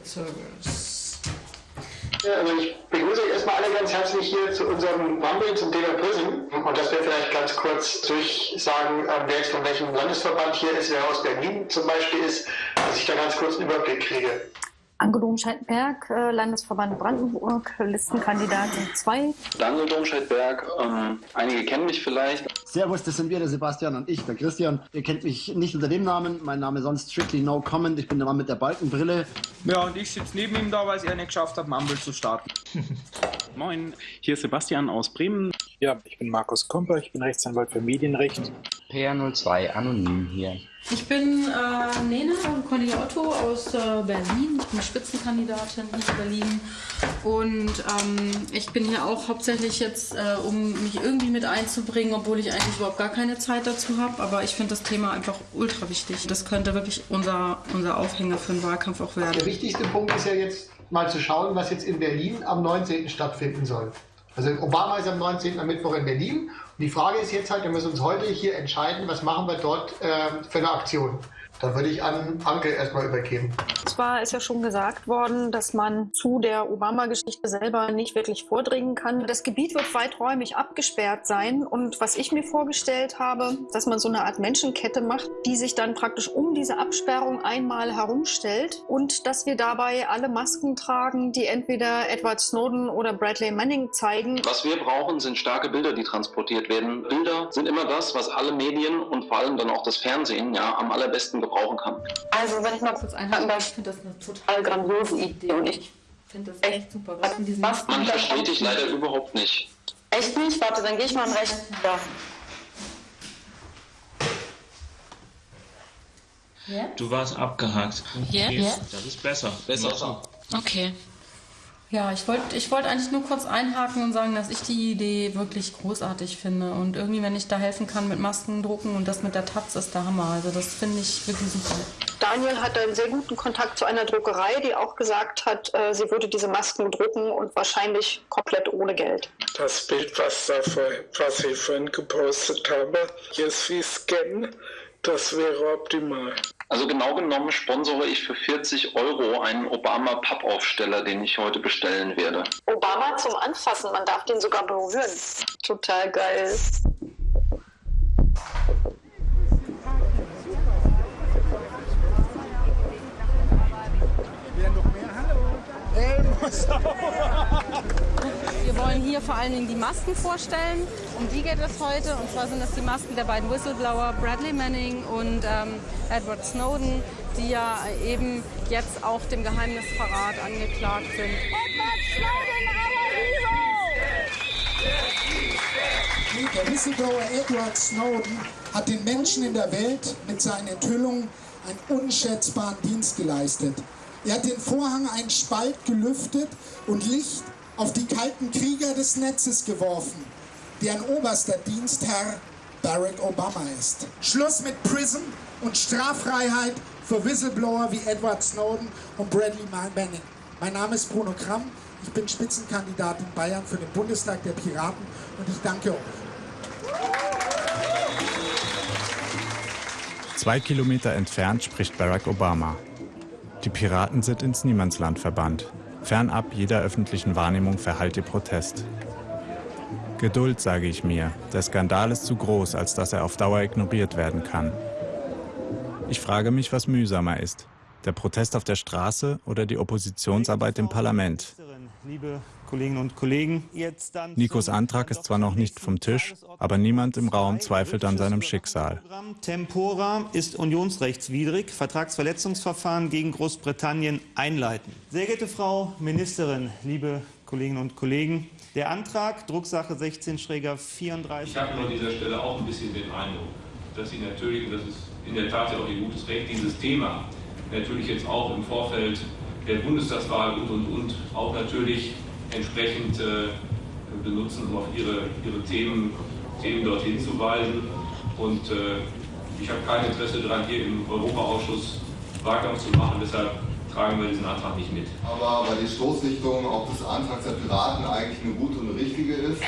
Speaker 12: Service.
Speaker 57: Ja, also ich begrüße euch erstmal alle ganz herzlich hier zu unserem Rumble zum Thema Prism. Und dass wir vielleicht ganz kurz durchsagen, ähm, wer jetzt von welchem Landesverband hier ist, wer aus Berlin zum Beispiel ist, dass ich da ganz kurz einen Überblick kriege.
Speaker 64: Anke Domscheit-Berg, äh, Landesverband Brandenburg, Listenkandidatin 2.
Speaker 65: Daniel Domscheit-Berg, ähm, einige kennen mich vielleicht.
Speaker 66: Servus, das sind wir, der Sebastian und ich, der Christian. Ihr kennt mich nicht unter dem Namen. Mein Name ist sonst Strictly No Comment. Ich bin der Mann mit der Balkenbrille.
Speaker 67: Ja, und ich sitze neben ihm da, weil es er nicht geschafft hat, Mumble zu starten. [laughs]
Speaker 68: Moin, hier ist Sebastian aus Bremen. Ja, ich bin Markus Komper, ich bin Rechtsanwalt für Medienrecht.
Speaker 69: PR02, anonym hier.
Speaker 12: Ich bin äh, Nena Cornelia Otto aus äh, Berlin. Ich bin Spitzenkandidatin hier in Berlin. Und ähm, ich bin hier auch hauptsächlich jetzt, äh, um mich irgendwie mit einzubringen, obwohl ich eigentlich überhaupt gar keine Zeit dazu habe. Aber ich finde das Thema einfach ultra wichtig. Das könnte wirklich unser, unser Aufhänger für den Wahlkampf auch werden.
Speaker 57: Der wichtigste Punkt ist ja jetzt mal zu schauen, was jetzt in Berlin am 19. stattfinden soll. Also Obama ist am 19. am Mittwoch in Berlin. Und die Frage ist jetzt halt, wir müssen uns heute hier entscheiden, was machen wir dort äh, für eine Aktion. Da würde ich an Anke erstmal übergeben.
Speaker 64: Zwar ist ja schon gesagt worden, dass man zu der Obama-Geschichte selber nicht wirklich vordringen kann. Das Gebiet wird weiträumig abgesperrt sein. Und was ich mir vorgestellt habe, dass man so eine Art Menschenkette macht, die sich dann praktisch um diese Absperrung einmal herumstellt und dass wir dabei alle Masken tragen, die entweder Edward Snowden oder Bradley Manning zeigen.
Speaker 65: Was wir brauchen, sind starke Bilder, die transportiert werden. Bilder sind immer das, was alle Medien und vor allem dann auch das Fernsehen ja, am allerbesten gebrauchen kann.
Speaker 64: Also wenn ich mal kurz einhaken darf,
Speaker 12: ich finde das eine total
Speaker 64: grandiose Idee und ich
Speaker 12: finde das echt super. Was in diesem
Speaker 64: Was
Speaker 65: Man versteht dich leider überhaupt nicht.
Speaker 64: Echt nicht? Warte, dann gehe ich mal am rechten. Ja.
Speaker 70: Du warst abgehakt.
Speaker 12: Ja?
Speaker 70: Okay,
Speaker 12: Ja.
Speaker 70: Das ist besser. Besser so.
Speaker 12: Okay. Ja, ich wollte ich wollt eigentlich nur kurz einhaken und sagen, dass ich die Idee wirklich großartig finde. Und irgendwie, wenn ich da helfen kann mit Masken drucken und das mit der Taz, ist der Hammer. Also das finde ich wirklich super.
Speaker 64: Daniel hat einen sehr guten Kontakt zu einer Druckerei, die auch gesagt hat, äh, sie würde diese Masken drucken und wahrscheinlich komplett ohne Geld.
Speaker 71: Das Bild, was, da vor, was ich vorhin gepostet habe, jetzt wie Scan, das wäre optimal.
Speaker 65: Also genau genommen sponsore ich für 40 Euro einen Obama-Pappaufsteller, den ich heute bestellen werde.
Speaker 64: Obama zum Anfassen, man darf den sogar berühren. Total geil.
Speaker 72: Hallo.
Speaker 12: Wir wollen hier vor allen Dingen die Masken vorstellen. Um die geht es heute. Und zwar sind das die Masken der beiden Whistleblower Bradley Manning und ähm, Edward Snowden, die ja eben jetzt auch dem Geheimnisverrat angeklagt sind. Edward Snowden,
Speaker 57: our hero! Der Whistleblower Edward Snowden hat den Menschen in der Welt mit seinen Enthüllungen einen unschätzbaren Dienst geleistet. Er hat den Vorhang einen Spalt gelüftet und Licht auf die kalten Krieger des Netzes geworfen, deren oberster Dienstherr Barack Obama ist. Schluss mit Prison und Straffreiheit für Whistleblower wie Edward Snowden und Bradley Manning. Mein Name ist Bruno Kramm, ich bin Spitzenkandidat in Bayern für den Bundestag der Piraten und ich danke euch.
Speaker 1: Zwei Kilometer entfernt spricht Barack Obama. Die Piraten sind ins Niemandsland verbannt. Fernab jeder öffentlichen Wahrnehmung verhallt ihr Protest. Geduld, sage ich mir. Der Skandal ist zu groß, als dass er auf Dauer ignoriert werden kann. Ich frage mich, was mühsamer ist. Der Protest auf der Straße oder die Oppositionsarbeit im Parlament?
Speaker 47: Liebe Kolleginnen und Kollegen,
Speaker 1: Nikos Antrag ist zwar noch nicht vom Tisch, aber niemand im Raum zweifelt an seinem Schicksal.
Speaker 47: Tempora ist unionsrechtswidrig. Vertragsverletzungsverfahren gegen Großbritannien einleiten. Sehr geehrte Frau Ministerin, liebe Kolleginnen und Kollegen, der Antrag, Drucksache 16-34.
Speaker 73: Ich habe an dieser Stelle auch ein bisschen den Eindruck, dass Sie natürlich, und das ist in der Tat ja auch Ihr gutes Recht, dieses Thema natürlich jetzt auch im Vorfeld der Bundestagswahl und, und, und auch natürlich entsprechend äh, benutzen, um auf ihre, ihre Themen, Themen dorthin zu weisen. Und äh, ich habe kein Interesse daran, hier im Europaausschuss Wahlkampf zu machen. Deshalb tragen wir diesen Antrag nicht mit.
Speaker 38: Aber weil die Stoßrichtung auch des Antrags der Piraten eigentlich eine gute und eine richtige ist,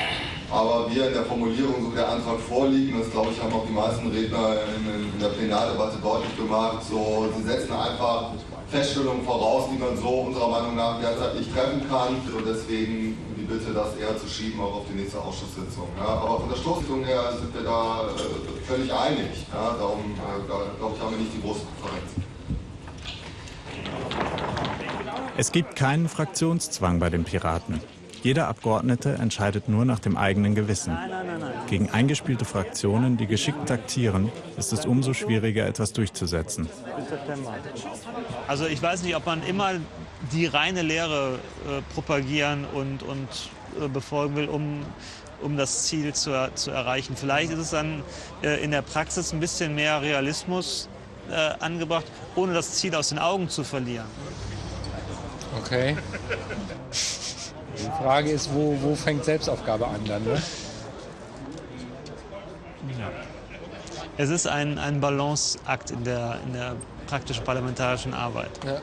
Speaker 38: aber wir in der Formulierung, so der Antrag vorliegt, und das glaube ich haben auch die meisten Redner in, in der Plenardebatte deutlich gemacht, so, sie setzen einfach Feststellungen voraus, die man so unserer Meinung nach derzeit nicht treffen kann. Und deswegen die Bitte, das eher zu schieben, auch auf die nächste Ausschusssitzung. Ja, aber von der Stoßrichtung her sind wir da äh, völlig einig. Ja, darum, äh, glaube ich, haben wir nicht die große Konferenz.
Speaker 1: Es gibt keinen Fraktionszwang bei den Piraten. Jeder Abgeordnete entscheidet nur nach dem eigenen Gewissen. Gegen eingespielte Fraktionen, die geschickt taktieren, ist es umso schwieriger, etwas durchzusetzen.
Speaker 47: Also ich weiß nicht, ob man immer die reine Lehre äh, propagieren und, und äh, befolgen will, um, um das Ziel zu, zu erreichen. Vielleicht ist es dann äh, in der Praxis ein bisschen mehr Realismus äh, angebracht, ohne das Ziel aus den Augen zu verlieren.
Speaker 25: Okay. [laughs] Die Frage ist, wo, wo fängt Selbstaufgabe an dann? Ne?
Speaker 47: Ja. Es ist ein, ein Balanceakt in der, in der praktischen parlamentarischen Arbeit.
Speaker 25: Ja.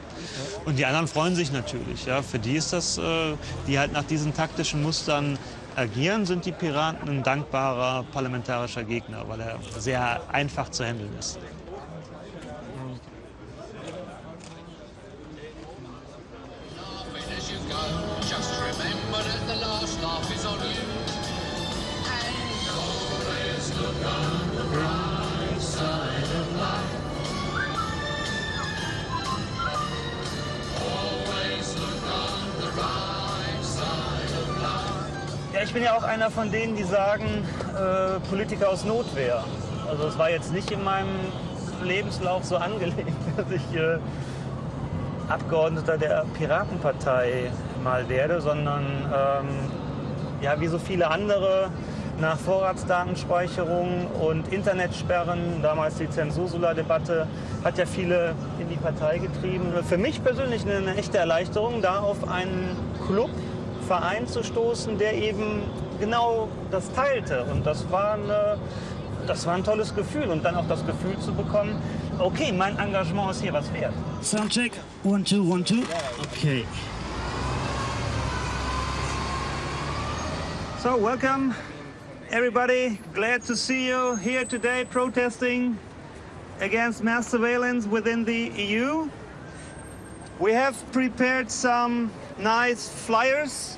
Speaker 47: Und die anderen freuen sich natürlich. Ja. Für die ist das, äh, die halt nach diesen taktischen Mustern agieren, sind die Piraten ein dankbarer parlamentarischer Gegner, weil er sehr einfach zu handeln ist. Ich bin ja auch einer von denen, die sagen, äh, Politiker aus Notwehr. Also es war jetzt nicht in meinem Lebenslauf so angelegt, [laughs] dass ich äh, Abgeordneter der Piratenpartei mal werde, sondern ähm, ja, wie so viele andere nach Vorratsdatenspeicherung und Internetsperren, damals die Zensursula-Debatte, hat ja viele in die Partei getrieben. Für mich persönlich eine echte Erleichterung, da auf einen Club, Verein zu stoßen, der eben genau das teilte. Und das war, eine, das war ein tolles Gefühl. Und dann auch das Gefühl zu bekommen, okay, mein Engagement ist hier was wert.
Speaker 74: Soundcheck, one, two, one, two. Okay.
Speaker 47: So, welcome everybody. Glad to see you here today protesting against mass surveillance within the EU. We have prepared some nice flyers.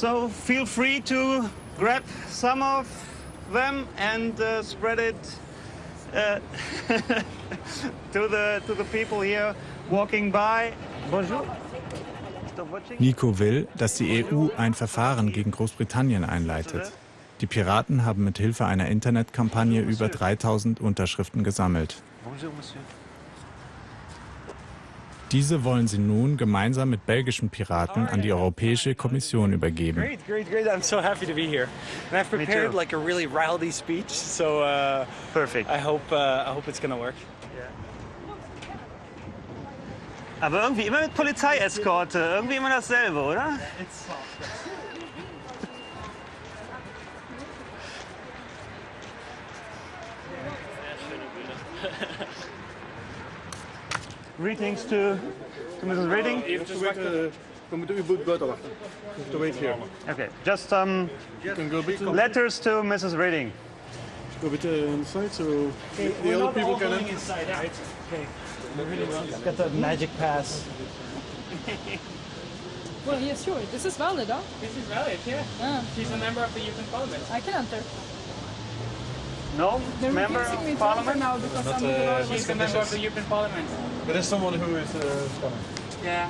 Speaker 47: So feel free to grab some of them and uh, spread it uh, [laughs] to the to the people here walking by. Bonjour.
Speaker 1: Nico will, dass die EU ein Verfahren gegen Großbritannien einleitet. Die Piraten haben mit Hilfe einer Internetkampagne über 3000 Unterschriften gesammelt.
Speaker 47: Bonjour, Monsieur.
Speaker 1: Diese wollen sie nun gemeinsam mit belgischen Piraten an die Europäische Kommission übergeben.
Speaker 75: Great, great, great. I'm so happy to be here. And I've prepared like a really rowdy speech, so uh,
Speaker 47: Perfect.
Speaker 75: I hope uh, I hope it's gonna work.
Speaker 47: Aber irgendwie immer mit Polizeieskorte. Irgendwie immer dasselbe, oder? [laughs] [laughs] Greetings to, to Mrs. Reading.
Speaker 25: We moeten uw boot buiten wachten. You have to wait here.
Speaker 47: Okay, just um, letters to Mrs. Reading.
Speaker 25: Go a bit uh, inside so the other people can enter.
Speaker 75: inside, right? Okay. Got the magic pass. [laughs]
Speaker 76: Well, yes, sure. This is valid, huh?
Speaker 75: This is valid, yeah.
Speaker 76: Ah.
Speaker 75: She's a member of the European Parliament.
Speaker 76: I can enter.
Speaker 47: No,
Speaker 76: They're
Speaker 47: member
Speaker 76: refusing me
Speaker 47: of
Speaker 75: uh,
Speaker 76: to enter
Speaker 47: Parliament.
Speaker 76: now because I'm not allowed
Speaker 75: She's a member of the. European Parliament.
Speaker 25: There is someone who is uh, coming.
Speaker 75: Yeah.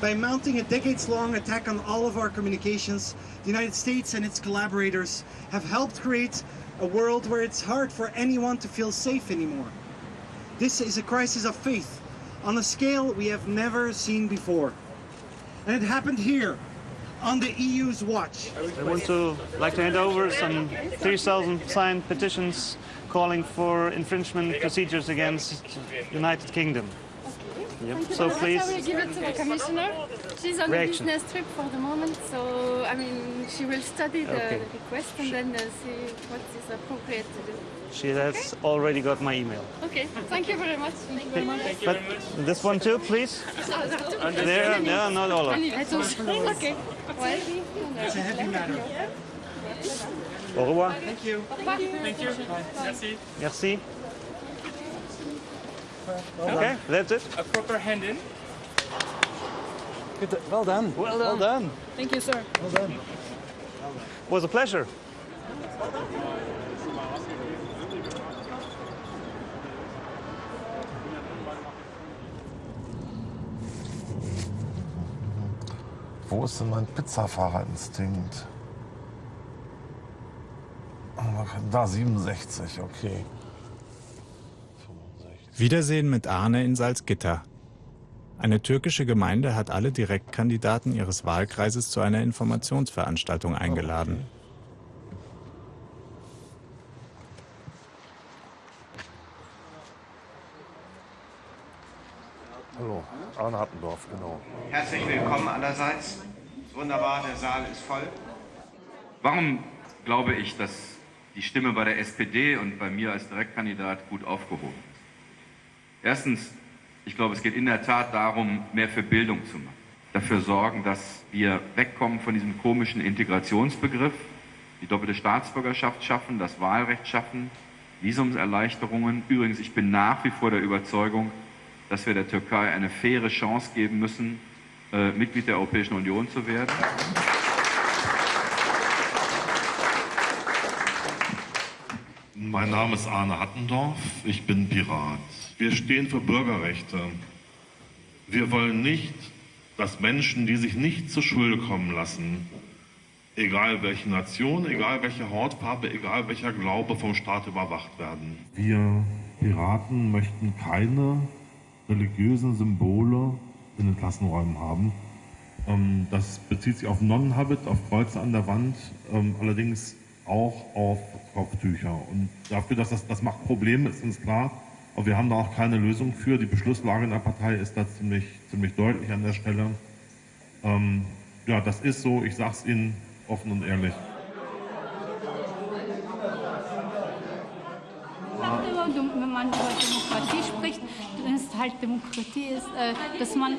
Speaker 77: By mounting a decades-long attack on all of our communications, the United States and its collaborators have helped create a world where it's hard for anyone to feel safe anymore. This is a crisis of faith on a scale we have never seen before. And it happened here, on the EU's watch.
Speaker 47: I want to like to hand over some 3,000 signed petitions calling for infringement procedures against United Kingdom. Yep. So please,
Speaker 12: I will give it to the commissioner. She's on
Speaker 47: Reaction.
Speaker 12: a business trip for the moment, so I mean, she will study the
Speaker 47: Okay.
Speaker 12: request and then uh, see what is appropriate to do.
Speaker 47: she has already got my email.
Speaker 12: Okay, thank you very much. Thank you very much.
Speaker 47: But this one too, please. There, yeah, not all of it. [laughs]
Speaker 12: Okay. Well,
Speaker 77: It's a heavy matter.
Speaker 47: Au revoir.
Speaker 75: Thank you. Thank you. Merci.
Speaker 47: Merci. Okay, that's it.
Speaker 75: A proper hand in.
Speaker 47: Good. Well done. Well done. Well done.
Speaker 76: Thank you, sir.
Speaker 47: Well done. It was a pleasure.
Speaker 78: Wo ist denn mein Pizzafahrerinstinkt? Da 67, okay.
Speaker 1: Wiedersehen mit Arne in Salzgitter. Eine türkische Gemeinde hat alle Direktkandidaten ihres Wahlkreises zu einer Informationsveranstaltung eingeladen.
Speaker 78: Hallo, Arne Hattendorf, genau.
Speaker 79: Herzlich willkommen allerseits. Wunderbar, der Saal ist voll. Warum glaube ich, dass die Stimme bei der SPD und bei mir als Direktkandidat gut aufgehoben ist? Erstens, ich glaube, es geht in der Tat darum, mehr für Bildung zu machen. Dafür sorgen, dass wir wegkommen von diesem komischen Integrationsbegriff, die doppelte Staatsbürgerschaft schaffen, das Wahlrecht schaffen, Visumserleichterungen. Übrigens, ich bin nach wie vor der Überzeugung, dass wir der Türkei eine faire Chance geben müssen, äh, Mitglied der Europäischen Union zu werden.
Speaker 16: Mein Name ist Arne Hattendorf, ich bin Pirat. Wir stehen für Bürgerrechte. Wir wollen nicht, dass Menschen, die sich nicht zur Schule kommen lassen, egal welche Nation, egal welche Hautfarbe, egal welcher Glaube vom Staat überwacht werden. Wir Piraten möchten keine religiösen Symbole in den Klassenräumen haben. Ähm, Das bezieht sich auf Nonnenhabit, auf Kreuze an der Wand, ähm, allerdings auch auf Kopftücher. Und dafür, dass das, das macht Probleme, ist uns klar. Aber wir haben da auch keine Lösung für. Die Beschlusslage in der Partei ist da ziemlich, ziemlich deutlich an der Stelle. Ähm, ja, das ist so. Ich sage es Ihnen offen und ehrlich.
Speaker 80: Wenn man über Demokratie spricht, dann ist halt Demokratie, ist, äh, dass man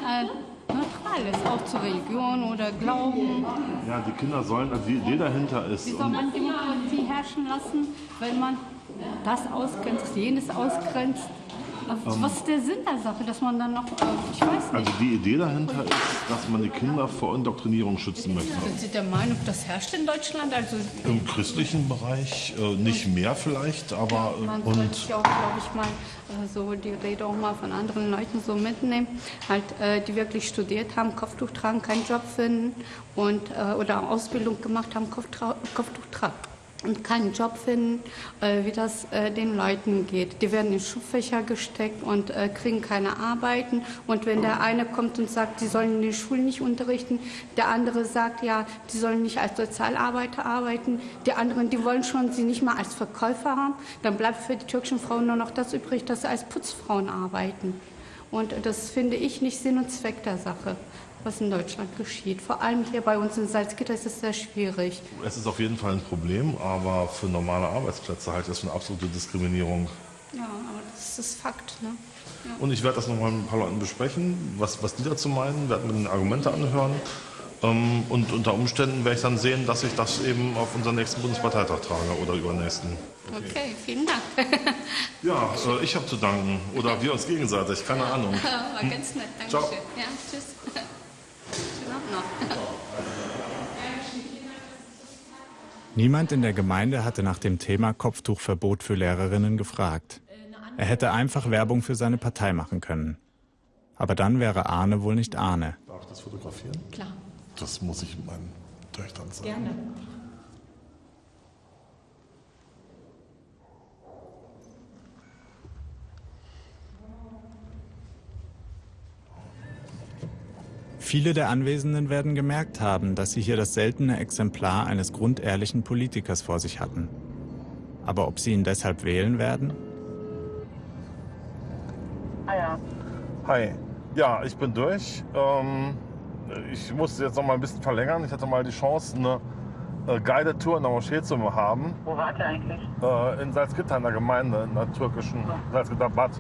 Speaker 80: ist, auch zur Religion oder Glauben.
Speaker 16: Ja, die Kinder sollen, also die Idee dahinter ist.
Speaker 80: Wie soll man Demokratie herrschen lassen, wenn man das ausgrenzt, jenes ausgrenzt? Aber Was ist der Sinn der Sache, dass man dann noch, äh, ich weiß nicht.
Speaker 16: Also die Idee dahinter ist, dass man die Kinder vor Indoktrinierung schützen möchte.
Speaker 80: Sind Sie der Meinung, das herrscht in Deutschland? Also
Speaker 16: Im christlichen Bereich äh, nicht mehr vielleicht, aber äh,
Speaker 80: man
Speaker 16: und
Speaker 80: sollte auch, glaube ich, mal äh, so die Rede auch mal von anderen Leuten so mitnehmen, halt, äh, die wirklich studiert haben, Kopftuch tragen, keinen Job finden und äh, oder Ausbildung gemacht haben, Kopftuch tragen und keinen Job finden, äh, wie das äh, den Leuten geht. Die werden in Schulfächer gesteckt und äh, kriegen keine Arbeiten. Und wenn der eine kommt und sagt, sie sollen in den Schulen nicht unterrichten, der andere sagt, ja, die sollen nicht als Sozialarbeiter arbeiten, die anderen, die wollen schon sie nicht mal als Verkäufer haben, dann bleibt für die türkischen Frauen nur noch das übrig, dass sie als Putzfrauen arbeiten. Und das finde ich nicht Sinn und Zweck der Sache, was in Deutschland geschieht. Vor allem hier bei uns in Salzgitter ist es sehr schwierig.
Speaker 16: es ist auf jeden Fall ein Problem, aber für normale Arbeitsplätze halte ich das für eine absolute Diskriminierung.
Speaker 80: Ja, aber das ist Fakt. Ne? Ja.
Speaker 16: Und ich werde das nochmal mit ein paar Leuten besprechen, was, was die dazu meinen, werde mir Argumente anhören. Ähm, und unter Umständen werde ich dann sehen, dass ich das eben auf unseren nächsten Bundesparteitag trage oder übernächsten.
Speaker 80: Okay, vielen Dank. [laughs]
Speaker 16: Ja, äh, ich habe zu danken. Oder wir uns gegenseitig, keine Ahnung. [laughs]
Speaker 80: War ganz nett, danke schön. Ja, tschüss.
Speaker 1: Niemand in der Gemeinde hatte nach dem Thema Kopftuchverbot für Lehrerinnen gefragt. Er hätte einfach Werbung für seine Partei machen können. Aber dann wäre Arne wohl nicht Arne.
Speaker 16: Darf ich das fotografieren?
Speaker 80: Klar.
Speaker 16: Das muss ich meinen Töchtern sagen.
Speaker 80: Gerne.
Speaker 1: Viele der Anwesenden werden gemerkt haben, dass sie hier das seltene Exemplar eines grundehrlichen Politikers vor sich hatten. Aber ob sie ihn deshalb wählen werden?
Speaker 81: Ah.
Speaker 16: Hi. Ja, ich bin durch. Ähm, ich musste jetzt noch mal ein bisschen verlängern. Ich hatte mal die Chance, eine äh, Guided Tour in der Moschee zu haben.
Speaker 81: Wo wart ihr eigentlich?
Speaker 16: Äh, in Salzgitter, in der Gemeinde, in der türkischen Salzgitter Bad.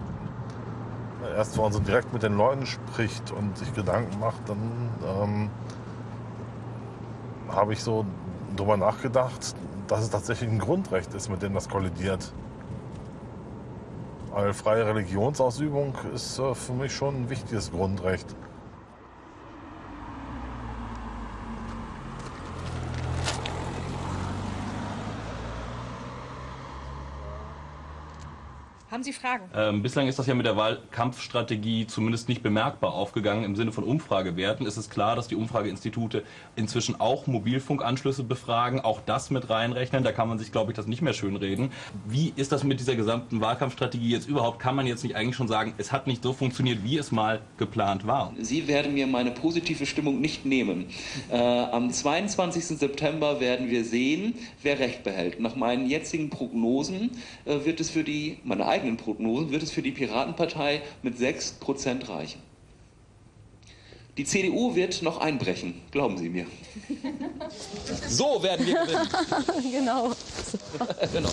Speaker 16: Erst wenn man so direkt mit den Leuten spricht und sich Gedanken macht, dann ähm, habe ich so drüber nachgedacht, dass es tatsächlich ein Grundrecht ist, mit dem das kollidiert. Weil freie Religionsausübung ist äh, für mich schon ein wichtiges Grundrecht.
Speaker 12: Haben Sie Fragen?
Speaker 82: Ähm, bislang ist das ja mit der Wahlkampfstrategie zumindest nicht bemerkbar aufgegangen im Sinne von Umfragewerten. Es ist klar, dass die Umfrageinstitute inzwischen auch Mobilfunkanschlüsse befragen, auch das mit reinrechnen. Da kann man sich, glaube ich, das nicht mehr schönreden. Wie ist das mit dieser gesamten Wahlkampfstrategie jetzt überhaupt? Kann man jetzt nicht eigentlich schon sagen, es hat nicht so funktioniert, wie es mal geplant war?
Speaker 83: Sie werden mir meine positive Stimmung nicht nehmen. Äh, am 22. September werden wir sehen, wer Recht behält. Nach meinen jetzigen Prognosen äh, wird es für die, meine eigenen Prognosen, wird es für die Piratenpartei mit 6% reichen. Die CDU wird noch einbrechen, glauben Sie mir. So werden wir gewinnen. [laughs]
Speaker 12: genau.
Speaker 83: genau.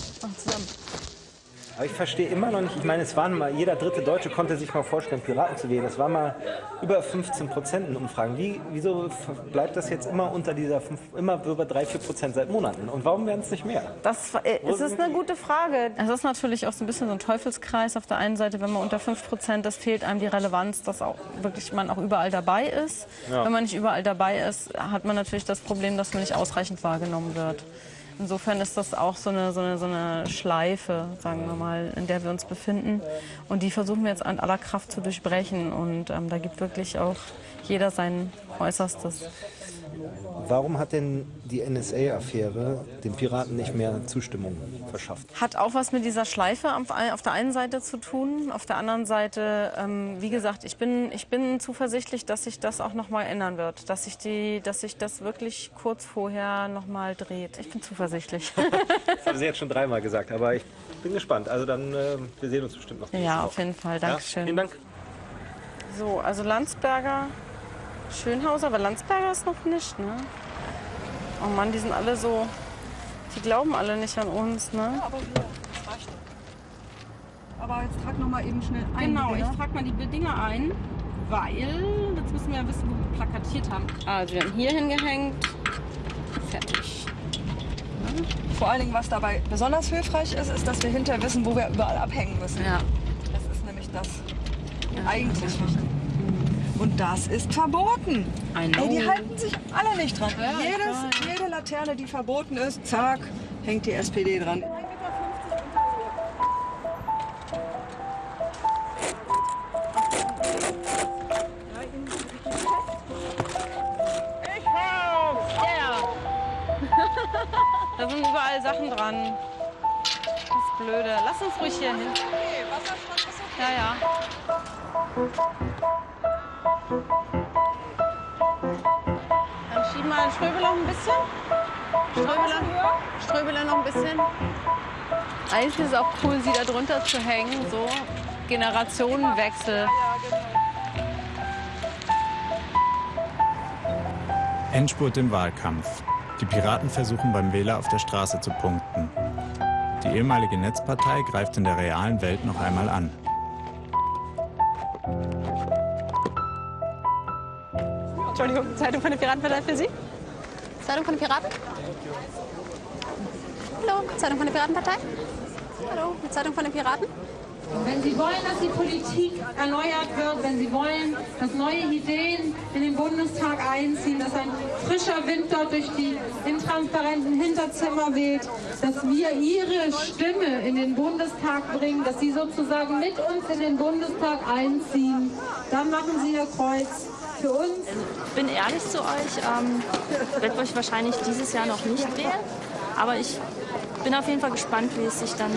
Speaker 7: Aber ich verstehe immer noch nicht, ich meine, es waren mal, jeder dritte Deutsche konnte sich mal vorstellen, Piraten zu wählen. Es waren mal über 15 Prozent in Umfragen. Wie, wieso bleibt das jetzt immer unter dieser, fünf, immer über 3, 4 Prozent seit Monaten? Und warum werden es nicht mehr?
Speaker 12: Das äh, es ist eine gute Frage. Es ist natürlich auch so ein bisschen so ein Teufelskreis. Auf der einen Seite, wenn man unter 5 Prozent, das fehlt einem die Relevanz, dass auch wirklich man auch überall dabei ist.
Speaker 7: Ja.
Speaker 12: Wenn man nicht überall dabei ist, hat man natürlich das Problem, dass man nicht ausreichend wahrgenommen wird. Insofern ist das auch so eine, so, eine, so eine Schleife, sagen wir mal, in der wir uns befinden. Und die versuchen wir jetzt an aller Kraft zu durchbrechen. Und ähm, da gibt wirklich auch jeder sein Äußerstes.
Speaker 7: Warum hat denn die NSA-Affäre den Piraten nicht mehr Zustimmung verschafft?
Speaker 12: Hat auch was mit dieser Schleife auf der einen Seite zu tun. Auf der anderen Seite, ähm, wie gesagt, ich bin, ich bin zuversichtlich, dass sich das auch noch mal ändern wird. Dass sich, die, dass sich das wirklich kurz vorher noch mal dreht. Ich bin zuversichtlich. [laughs]
Speaker 7: Das haben [laughs] Sie jetzt schon dreimal gesagt, aber ich bin gespannt. Also dann, äh, wir sehen uns bestimmt noch.
Speaker 12: ja, auf jeden Fall. Dankeschön.
Speaker 7: vielen Dank.
Speaker 12: So, also Landsberger, Schönhauser, aber Landsberger ist noch nicht, ne? Oh Mann, die sind alle so, die glauben alle nicht an uns, ne?
Speaker 84: aber hier, das reicht. Aber jetzt trag noch mal eben schnell ein.
Speaker 12: Genau, ich trage mal die Dinger ein, weil jetzt müssen wir ja wissen, wo wir plakatiert haben. Also wir haben hier hingehängt, fertig.
Speaker 84: Vor allen Dingen, was dabei besonders hilfreich ist, ist, dass wir hinterher wissen, wo wir überall abhängen müssen.
Speaker 12: Ja.
Speaker 84: Das ist nämlich
Speaker 85: das eigentlich Und das ist verboten. Ey, die halten sich alle nicht dran.
Speaker 12: Ja,
Speaker 85: Jedes, jede Laterne, die verboten ist, zack, hängt die SPD dran.
Speaker 12: Ich hab's! Yeah! [laughs] da sind überall Sachen dran. Das ist blöde. Lass uns ruhig hier hin. Ja, ja. Dann schieben wir den Ströbel noch ein bisschen. Ströbele, Ströbele noch ein bisschen. Eigentlich ist es auch cool, sie da drunter zu hängen. So Generationenwechsel.
Speaker 1: Endspurt im Wahlkampf. Die Piraten versuchen beim Wähler auf der Straße zu punkten. Die ehemalige Netzpartei greift in der realen Welt noch einmal an.
Speaker 9: Entschuldigung, Zeitung von der Piratenpartei für Sie? Zeitung von den Piraten? Hallo, Zeitung von der Piratenpartei? Hallo, die Zeitung von den Piraten?
Speaker 86: Wenn Sie wollen, dass die Politik erneuert wird, wenn Sie wollen, dass neue Ideen in den Bundestag einziehen, dass ein frischer Wind dort durch die intransparenten Hinterzimmer weht, dass wir Ihre Stimme in den Bundestag bringen, dass Sie sozusagen mit uns in den Bundestag einziehen, dann machen Sie Ihr Kreuz. Für uns
Speaker 9: Ich bin ehrlich zu euch, ähm, werde euch wahrscheinlich dieses Jahr noch nicht wählen, aber ich bin auf jeden Fall gespannt, wie es sich dann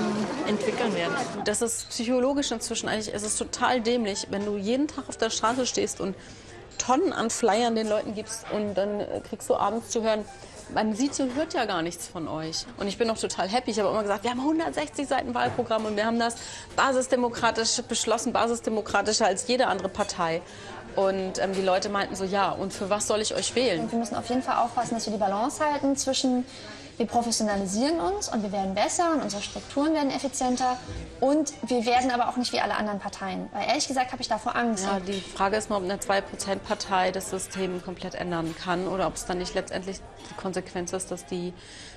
Speaker 9: entwickeln wird.
Speaker 12: Das ist psychologisch inzwischen eigentlich, es ist total dämlich, wenn du jeden Tag auf der Straße stehst und Tonnen an Flyern den Leuten gibst und dann äh, kriegst du abends zu hören, man sieht und hört ja gar nichts von euch. Und ich bin auch total happy. Ich habe immer gesagt, wir haben 160 Seiten Wahlprogramm und wir haben das basisdemokratisch beschlossen, basisdemokratischer als jede andere Partei. Und ähm, die Leute meinten so, ja, und für was soll ich euch wählen?
Speaker 9: Und wir müssen auf jeden Fall aufpassen, dass wir die Balance halten zwischen wir professionalisieren uns und wir werden besser und unsere Strukturen werden effizienter und wir werden aber auch nicht wie alle anderen Parteien. Weil ehrlich gesagt habe ich davor Angst.
Speaker 12: Ja, die Frage ist mal, ob eine 2%-Partei das System komplett ändern kann oder ob es dann nicht letztendlich die Konsequenz ist, dass die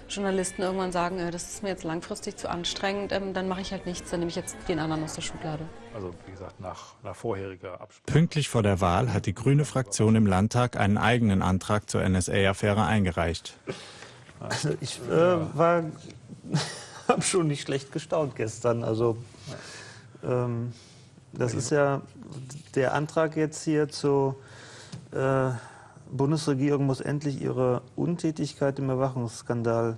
Speaker 12: Journalisten irgendwann sagen, äh, das ist mir jetzt langfristig zu anstrengend, ähm, dann mache ich halt nichts, dann nehme ich jetzt den anderen aus der Schublade.
Speaker 87: Also wie gesagt, nach, nach vorheriger Absprache.
Speaker 1: Pünktlich vor der Wahl hat die grüne Fraktion im Landtag einen eigenen Antrag zur NSA-Affäre eingereicht.
Speaker 47: Also ich äh, war, [laughs] habe schon nicht schlecht gestaunt gestern. Also ähm, das ist ja der Antrag jetzt hier zur äh, Bundesregierung muss endlich ihre Untätigkeit im Überwachungsskandal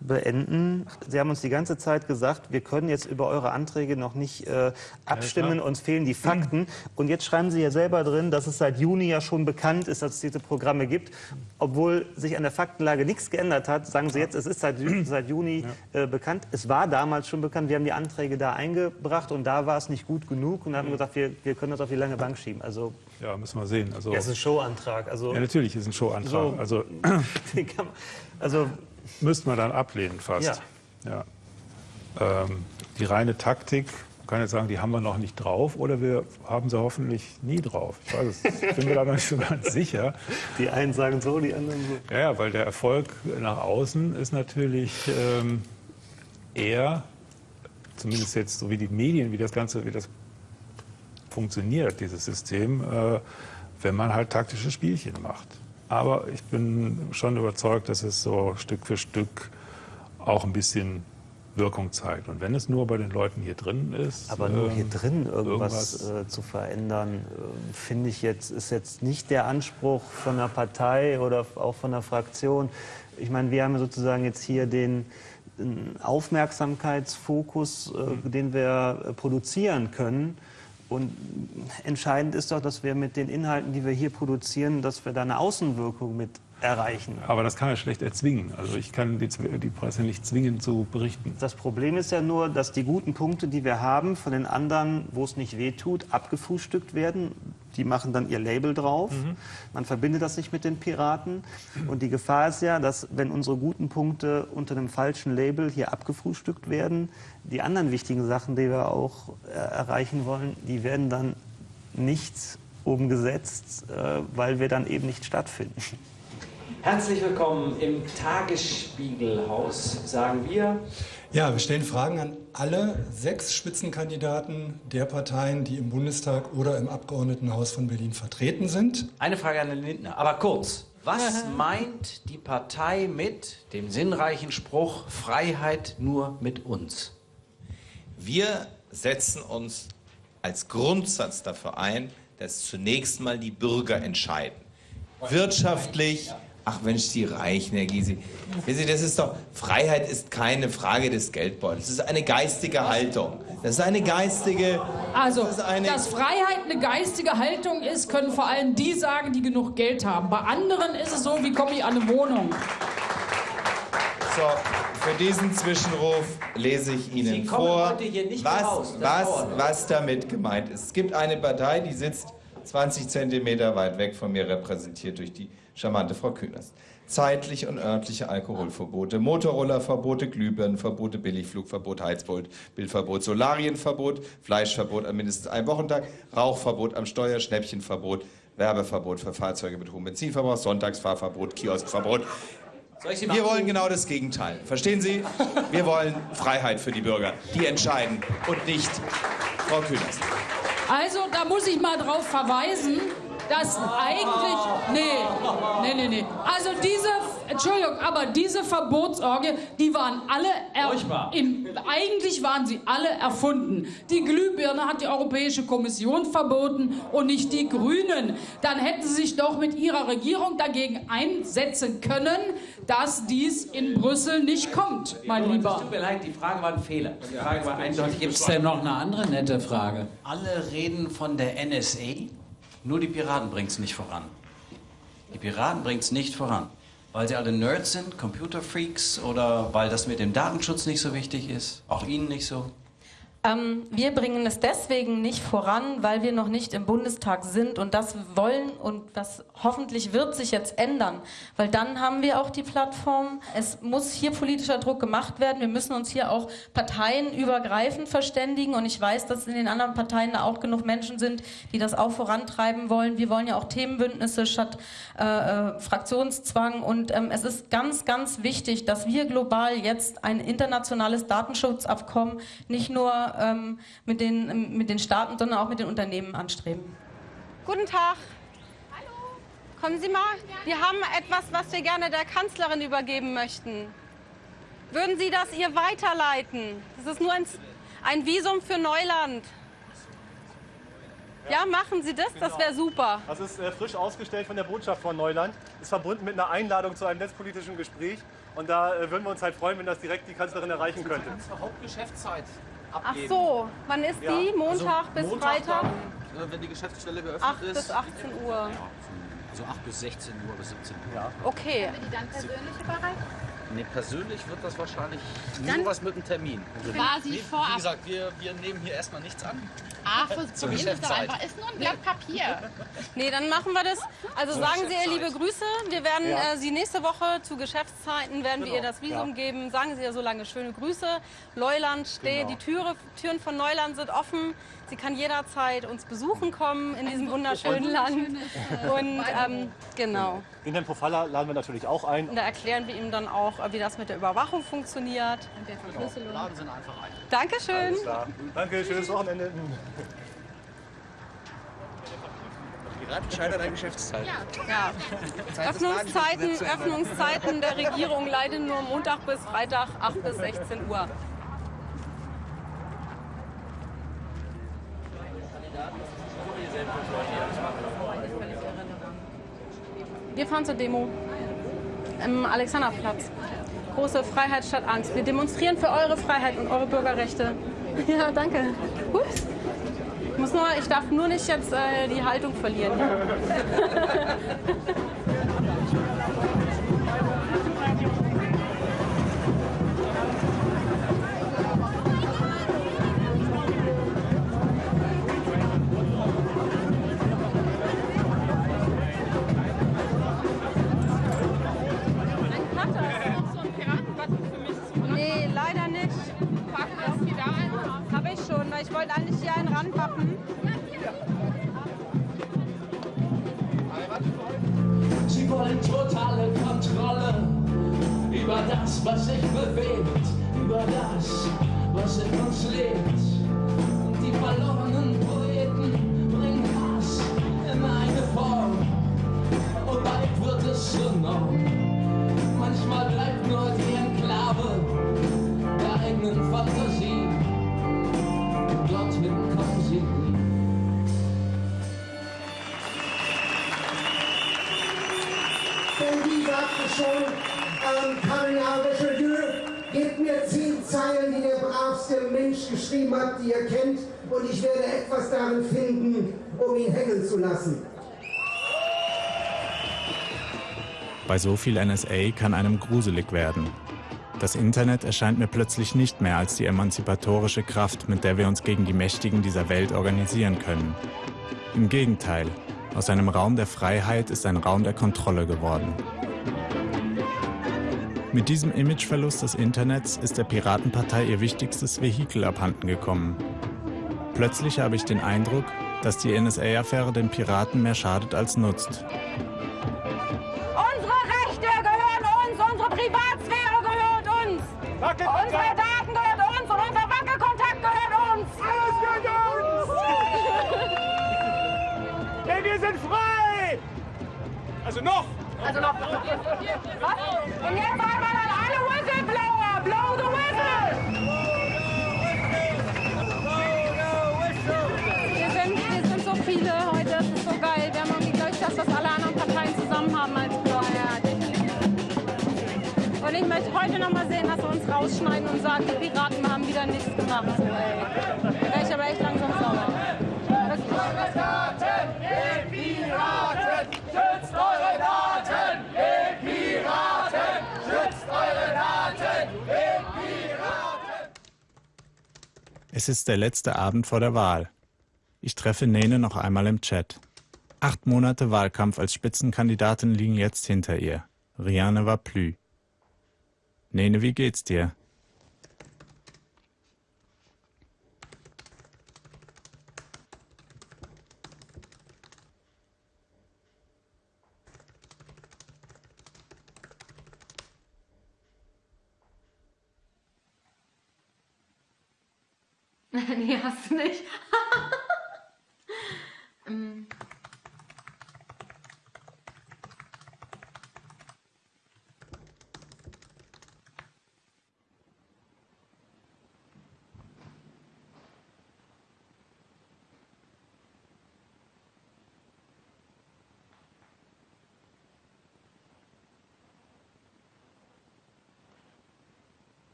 Speaker 47: beenden. Sie haben uns die ganze Zeit gesagt, wir können jetzt über eure Anträge noch nicht äh, abstimmen,
Speaker 87: klar.
Speaker 47: uns fehlen die Fakten. Und jetzt schreiben Sie ja selber drin, dass es seit Juni ja schon bekannt ist, dass es diese Programme gibt. Obwohl sich an der Faktenlage nichts geändert hat, sagen Sie jetzt, es ist seit, seit Juni äh, bekannt. Es war damals schon bekannt, wir haben die Anträge da eingebracht und da war es nicht gut genug und haben wir gesagt, wir, wir können das auf die lange Bank schieben. Also,
Speaker 87: Ja, müssen wir sehen. Also,
Speaker 47: ja, es ist ein Showantrag. Also,
Speaker 87: ja, natürlich ist ein Showantrag.
Speaker 47: So.
Speaker 87: Also, [laughs]
Speaker 47: also
Speaker 87: müsste man dann ablehnen fast. Ja. Ähm, die reine Taktik, man kann jetzt sagen, die haben wir noch nicht drauf oder wir haben sie hoffentlich nie drauf. Ich weiß es, ich bin mir da noch nicht so ganz sicher.
Speaker 47: Die einen sagen so, die anderen so.
Speaker 87: Ja, ja, weil der Erfolg nach außen ist natürlich ähm, eher, zumindest jetzt so wie die Medien, wie das Ganze, wie das funktioniert, dieses System, äh, wenn man halt taktische Spielchen macht. Aber ich bin schon überzeugt, dass es so Stück für Stück auch ein bisschen Wirkung zeigt. Und wenn es nur bei den Leuten hier drin ist.
Speaker 47: Aber nur hier
Speaker 87: ähm,
Speaker 47: drin irgendwas, äh, zu verändern, äh, finde ich jetzt, ist jetzt nicht der Anspruch von einer Partei oder auch von einer Fraktion. Ich meine, wir haben sozusagen jetzt hier den den Aufmerksamkeitsfokus, äh, den wir äh, produzieren können. Und entscheidend ist doch, dass wir mit den Inhalten, die wir hier produzieren, dass wir da eine Außenwirkung mit erreichen.
Speaker 87: Aber das kann er schlecht erzwingen. Also ich kann die, die Presse nicht zwingen zu berichten.
Speaker 47: Das Problem ist ja nur, dass die guten Punkte, die wir haben, von den anderen, wo es nicht wehtut, abgefrühstückt werden. Die machen dann ihr Label drauf. Man verbindet das nicht mit den Piraten. Und die Gefahr ist ja, dass wenn unsere guten Punkte unter einem falschen Label hier abgefrühstückt werden, die anderen wichtigen Sachen, die wir auch äh, erreichen wollen, die werden dann nicht umgesetzt, äh, weil wir dann eben nicht stattfinden.
Speaker 7: Herzlich willkommen im Tagesspiegelhaus, sagen wir.
Speaker 37: Ja, wir stellen Fragen an alle sechs Spitzenkandidaten der Parteien, die im Bundestag oder im Abgeordnetenhaus von Berlin vertreten sind.
Speaker 7: Eine Frage an Herrn Lindner, aber kurz. Was meint die Partei mit dem sinnreichen Spruch Freiheit nur mit uns?
Speaker 62: Wir setzen uns als Grundsatz dafür ein, dass zunächst mal die Bürger entscheiden. Wirtschaftlich, ach Mensch, Sie reichen, Herr Gysi. Wissen Sie, das ist doch, Freiheit ist keine Frage des Geldbeutels. Das ist eine geistige Haltung. Das ist eine geistige...
Speaker 76: Also,
Speaker 62: das eine,
Speaker 76: dass Freiheit eine geistige Haltung ist, können vor allem die sagen, die genug Geld haben. Bei anderen ist es so, wie komme ich an eine Wohnung?
Speaker 62: So, für diesen Zwischenruf lese ich Ihnen vor, was, was, was damit gemeint ist. Es gibt eine Partei, die sitzt 20 Zentimeter weit weg von mir, repräsentiert durch die charmante Frau Künast. Zeitliche und örtliche Alkoholverbote, Motorrollerverbote, Glühbirnenverbote, Billigflugverbot, Heizbildverbot, Solarienverbot, Fleischverbot an mindestens einem Wochentag, Rauchverbot am Steuer, Schnäppchenverbot, Werbeverbot für Fahrzeuge mit hohem Benzinverbrauch, Sonntagsfahrverbot, Kioskverbot. Wir wollen genau das Gegenteil. Verstehen Sie? Wir wollen Freiheit für die Bürger. Die entscheiden und nicht Frau Künast.
Speaker 76: Also, da muss ich mal drauf verweisen, dass eigentlich. Nee, nee, nee, nee. Also, diese. Entschuldigung, aber diese Verbotsorgie, die waren alle. Er, im, eigentlich waren sie alle erfunden. Die Glühbirne hat die Europäische Kommission verboten und nicht die Grünen. Dann hätten sie sich doch mit ihrer Regierung dagegen einsetzen können, dass dies in Brüssel nicht kommt, mein
Speaker 7: Es
Speaker 76: Lieber.
Speaker 7: tut mir leid, die Frage war ein Fehler. Die Frage war eindeutig.
Speaker 88: Gibt es denn noch eine andere nette Frage? Alle reden von der NSA, nur die Piraten bringen es nicht voran. Die Piraten bringen es nicht voran. Weil sie alle Nerds sind, Computerfreaks oder weil das mit dem Datenschutz nicht so wichtig ist? Auch Ihnen nicht so?
Speaker 89: Ähm, wir bringen es deswegen nicht voran, weil wir noch nicht im Bundestag sind und das wollen und das hoffentlich wird sich jetzt ändern, weil dann haben wir auch die Plattform. Es muss hier politischer Druck gemacht werden. Wir müssen uns hier auch parteienübergreifend verständigen und ich weiß, dass in den anderen Parteien da auch genug Menschen sind, die das auch vorantreiben wollen. Wir wollen ja auch Themenbündnisse statt äh, äh, Fraktionszwang und ähm, es ist ganz, ganz wichtig, dass wir global jetzt ein internationales Datenschutzabkommen nicht nur ähm, mit, den, mit den Staaten, sondern auch mit den Unternehmen anstreben.
Speaker 12: Guten Tag. Hallo. Kommen Sie mal. Wir haben etwas, was wir gerne der Kanzlerin übergeben möchten. Würden Sie das ihr weiterleiten? Das ist nur ein, ein Visum für Neuland. Ja, machen Sie das, das wäre super.
Speaker 90: Das ist äh, frisch ausgestellt von der Botschaft von Neuland. Ist verbunden mit einer Einladung zu einem netzpolitischen Gespräch. Und da äh, würden wir uns halt freuen, wenn das direkt die Kanzlerin erreichen könnte.
Speaker 7: Zur Hauptgeschäftszeit
Speaker 12: Ach so, wann ist
Speaker 90: Ja.
Speaker 12: die? Montag
Speaker 90: Also
Speaker 12: bis
Speaker 90: Montag
Speaker 12: Freitag?
Speaker 90: dann,
Speaker 7: äh, wenn die Geschäftsstelle geöffnet
Speaker 12: 8 bis 18 Uhr.
Speaker 7: So 8 bis 16 Uhr bis 17 Uhr. Ja.
Speaker 12: Okay.
Speaker 91: Können wir die dann persönlich überreichen?
Speaker 7: Nee, persönlich wird das wahrscheinlich
Speaker 91: Dann-
Speaker 7: nur was mit einem Termin.
Speaker 91: Quasi
Speaker 7: wie,
Speaker 91: vorab.
Speaker 7: Wie gesagt, wir, wir nehmen hier erstmal nichts an.
Speaker 91: Ah, [laughs]
Speaker 7: Zur
Speaker 91: probieren Sie doch einfach. Ist nur ein Blatt Papier. [laughs]
Speaker 12: Nee, dann machen wir das. Also
Speaker 91: Zur
Speaker 12: sagen Sie ihr liebe. Grüße. Wir werden
Speaker 91: Ja.
Speaker 12: äh, Sie nächste Woche zu Geschäftszeiten werden wir
Speaker 91: Genau.
Speaker 12: ihr das Visum
Speaker 91: Ja.
Speaker 12: geben. Sagen Sie ihr so lange schöne Grüße. Neuland steht,
Speaker 91: Genau.
Speaker 12: die Türe, Türen von Neuland sind offen. Sie kann jederzeit uns besuchen kommen in diesem wunderschönen
Speaker 90: Und-
Speaker 12: Land. Und ähm, genau.
Speaker 90: Den Herrn Profalla laden wir natürlich auch ein.
Speaker 12: Und da erklären wir ihm dann auch, wie das mit der Überwachung funktioniert. Und der Verschlüsselung.
Speaker 7: Laden Sie ihn einfach ein.
Speaker 12: Dankeschön.
Speaker 90: Danke, schönes Wochenende.
Speaker 7: Piraten scheitert an Geschäftszeit.
Speaker 12: Ja. Öffnungszeiten, Öffnungszeiten der Regierung leider nur Montag bis Freitag 8 bis 16 Uhr. Wir fahren zur Demo im Alexanderplatz. Große Freiheit statt Angst. Wir demonstrieren für eure Freiheit und eure Bürgerrechte. [laughs] Ja, danke. Ups. Ich, muss nur, ich darf nur nicht jetzt äh, die Haltung verlieren. [laughs]
Speaker 1: so viel NSA kann einem gruselig werden. Das Internet erscheint mir plötzlich nicht mehr als die emanzipatorische Kraft, mit der wir uns gegen die Mächtigen dieser Welt organisieren können. Im Gegenteil, aus einem Raum der Freiheit ist ein Raum der Kontrolle geworden. Mit diesem Imageverlust des Internets ist der Piratenpartei ihr wichtigstes Vehikel abhanden gekommen. Plötzlich habe ich den Eindruck, dass die NSA-Affäre den Piraten mehr schadet als nutzt.
Speaker 12: Möchte heute noch mal sehen, dass wir uns rausschneiden und sagen, die Piraten haben wieder nichts gemacht. Ey. Wäre ich aber echt langsam sauer.
Speaker 1: Es ist der letzte Abend vor der Wahl. Ich treffe Nene noch einmal im Chat. Acht Monate Wahlkampf als Spitzenkandidatin liegen jetzt hinter ihr. Riane war plü. Nene, wie geht's dir? [laughs]
Speaker 92: nee, hast du nicht. [laughs] Ähm,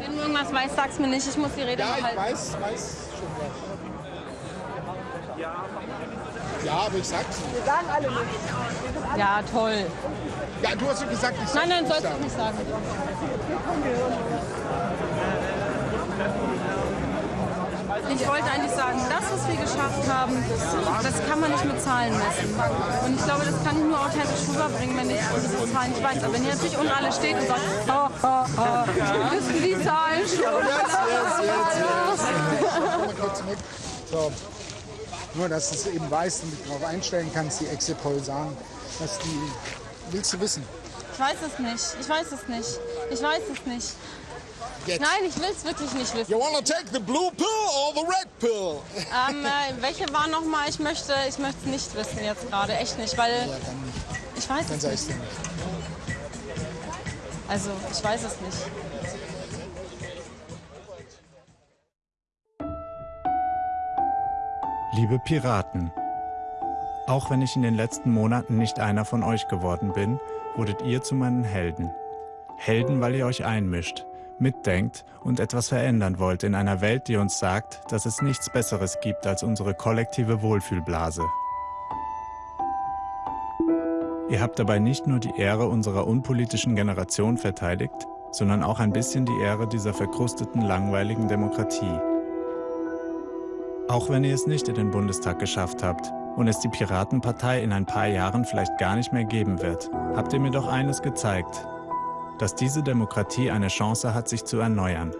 Speaker 12: Wenn du irgendwas weißt, sag's mir nicht. Ich muss die Rede
Speaker 83: Ja,
Speaker 12: noch
Speaker 83: ich
Speaker 12: halten.
Speaker 83: weiß, weiß schon was. Ja, aber ich sag's nicht.
Speaker 93: Wir sagen alle nicht.
Speaker 12: Ja, toll.
Speaker 83: Ja, du hast doch gesagt, ich
Speaker 12: Nein, nein,
Speaker 83: soll's
Speaker 12: sollst du nicht sagen. Ich wollte eigentlich sagen, das, was wir geschafft haben, das kann man nicht mit Zahlen messen. Und ich glaube, das kann ich nur authentisch rüberbringen, wenn ich diese Zahlen nicht weiß. Aber wenn ihr natürlich unten alle steht und sagt, ha, ha, ha, wissen die Zahlen schon.
Speaker 83: Jetzt, jetzt, jetzt, jetzt. Mit. So. Nur, dass du es eben weißt und dich darauf einstellen kannst, die Exit-Poll sagen, dass die. Willst du wissen?
Speaker 12: Ich weiß es nicht. Ich weiß es nicht. Ich weiß es nicht.
Speaker 83: Jetzt.
Speaker 12: Nein, ich will es wirklich nicht wissen.
Speaker 83: You wanna take the blue pill or the red pill?
Speaker 12: Ähm, äh, welche war nochmal? Ich möchte ich möchte es nicht wissen jetzt gerade. Echt nicht, weil
Speaker 83: Ja, dann nicht.
Speaker 12: ich weiß
Speaker 83: Dann
Speaker 12: es nicht.
Speaker 83: nicht.
Speaker 12: Also, ich weiß es nicht.
Speaker 1: Liebe Piraten, Auch wenn ich in den letzten Monaten nicht einer von euch geworden bin, wurdet ihr zu meinen Helden. Helden, weil ihr euch einmischt, mitdenkt und etwas verändern wollt in einer Welt, die uns sagt, dass es nichts Besseres gibt als unsere kollektive Wohlfühlblase. Ihr habt dabei nicht nur die Ehre unserer unpolitischen Generation verteidigt, sondern auch ein bisschen die Ehre dieser verkrusteten, langweiligen Demokratie. Auch wenn ihr es nicht in den Bundestag geschafft habt und es die Piratenpartei in ein paar Jahren vielleicht gar nicht mehr geben wird, habt ihr mir doch eines gezeigt, dass diese Demokratie eine Chance hat, sich zu erneuern.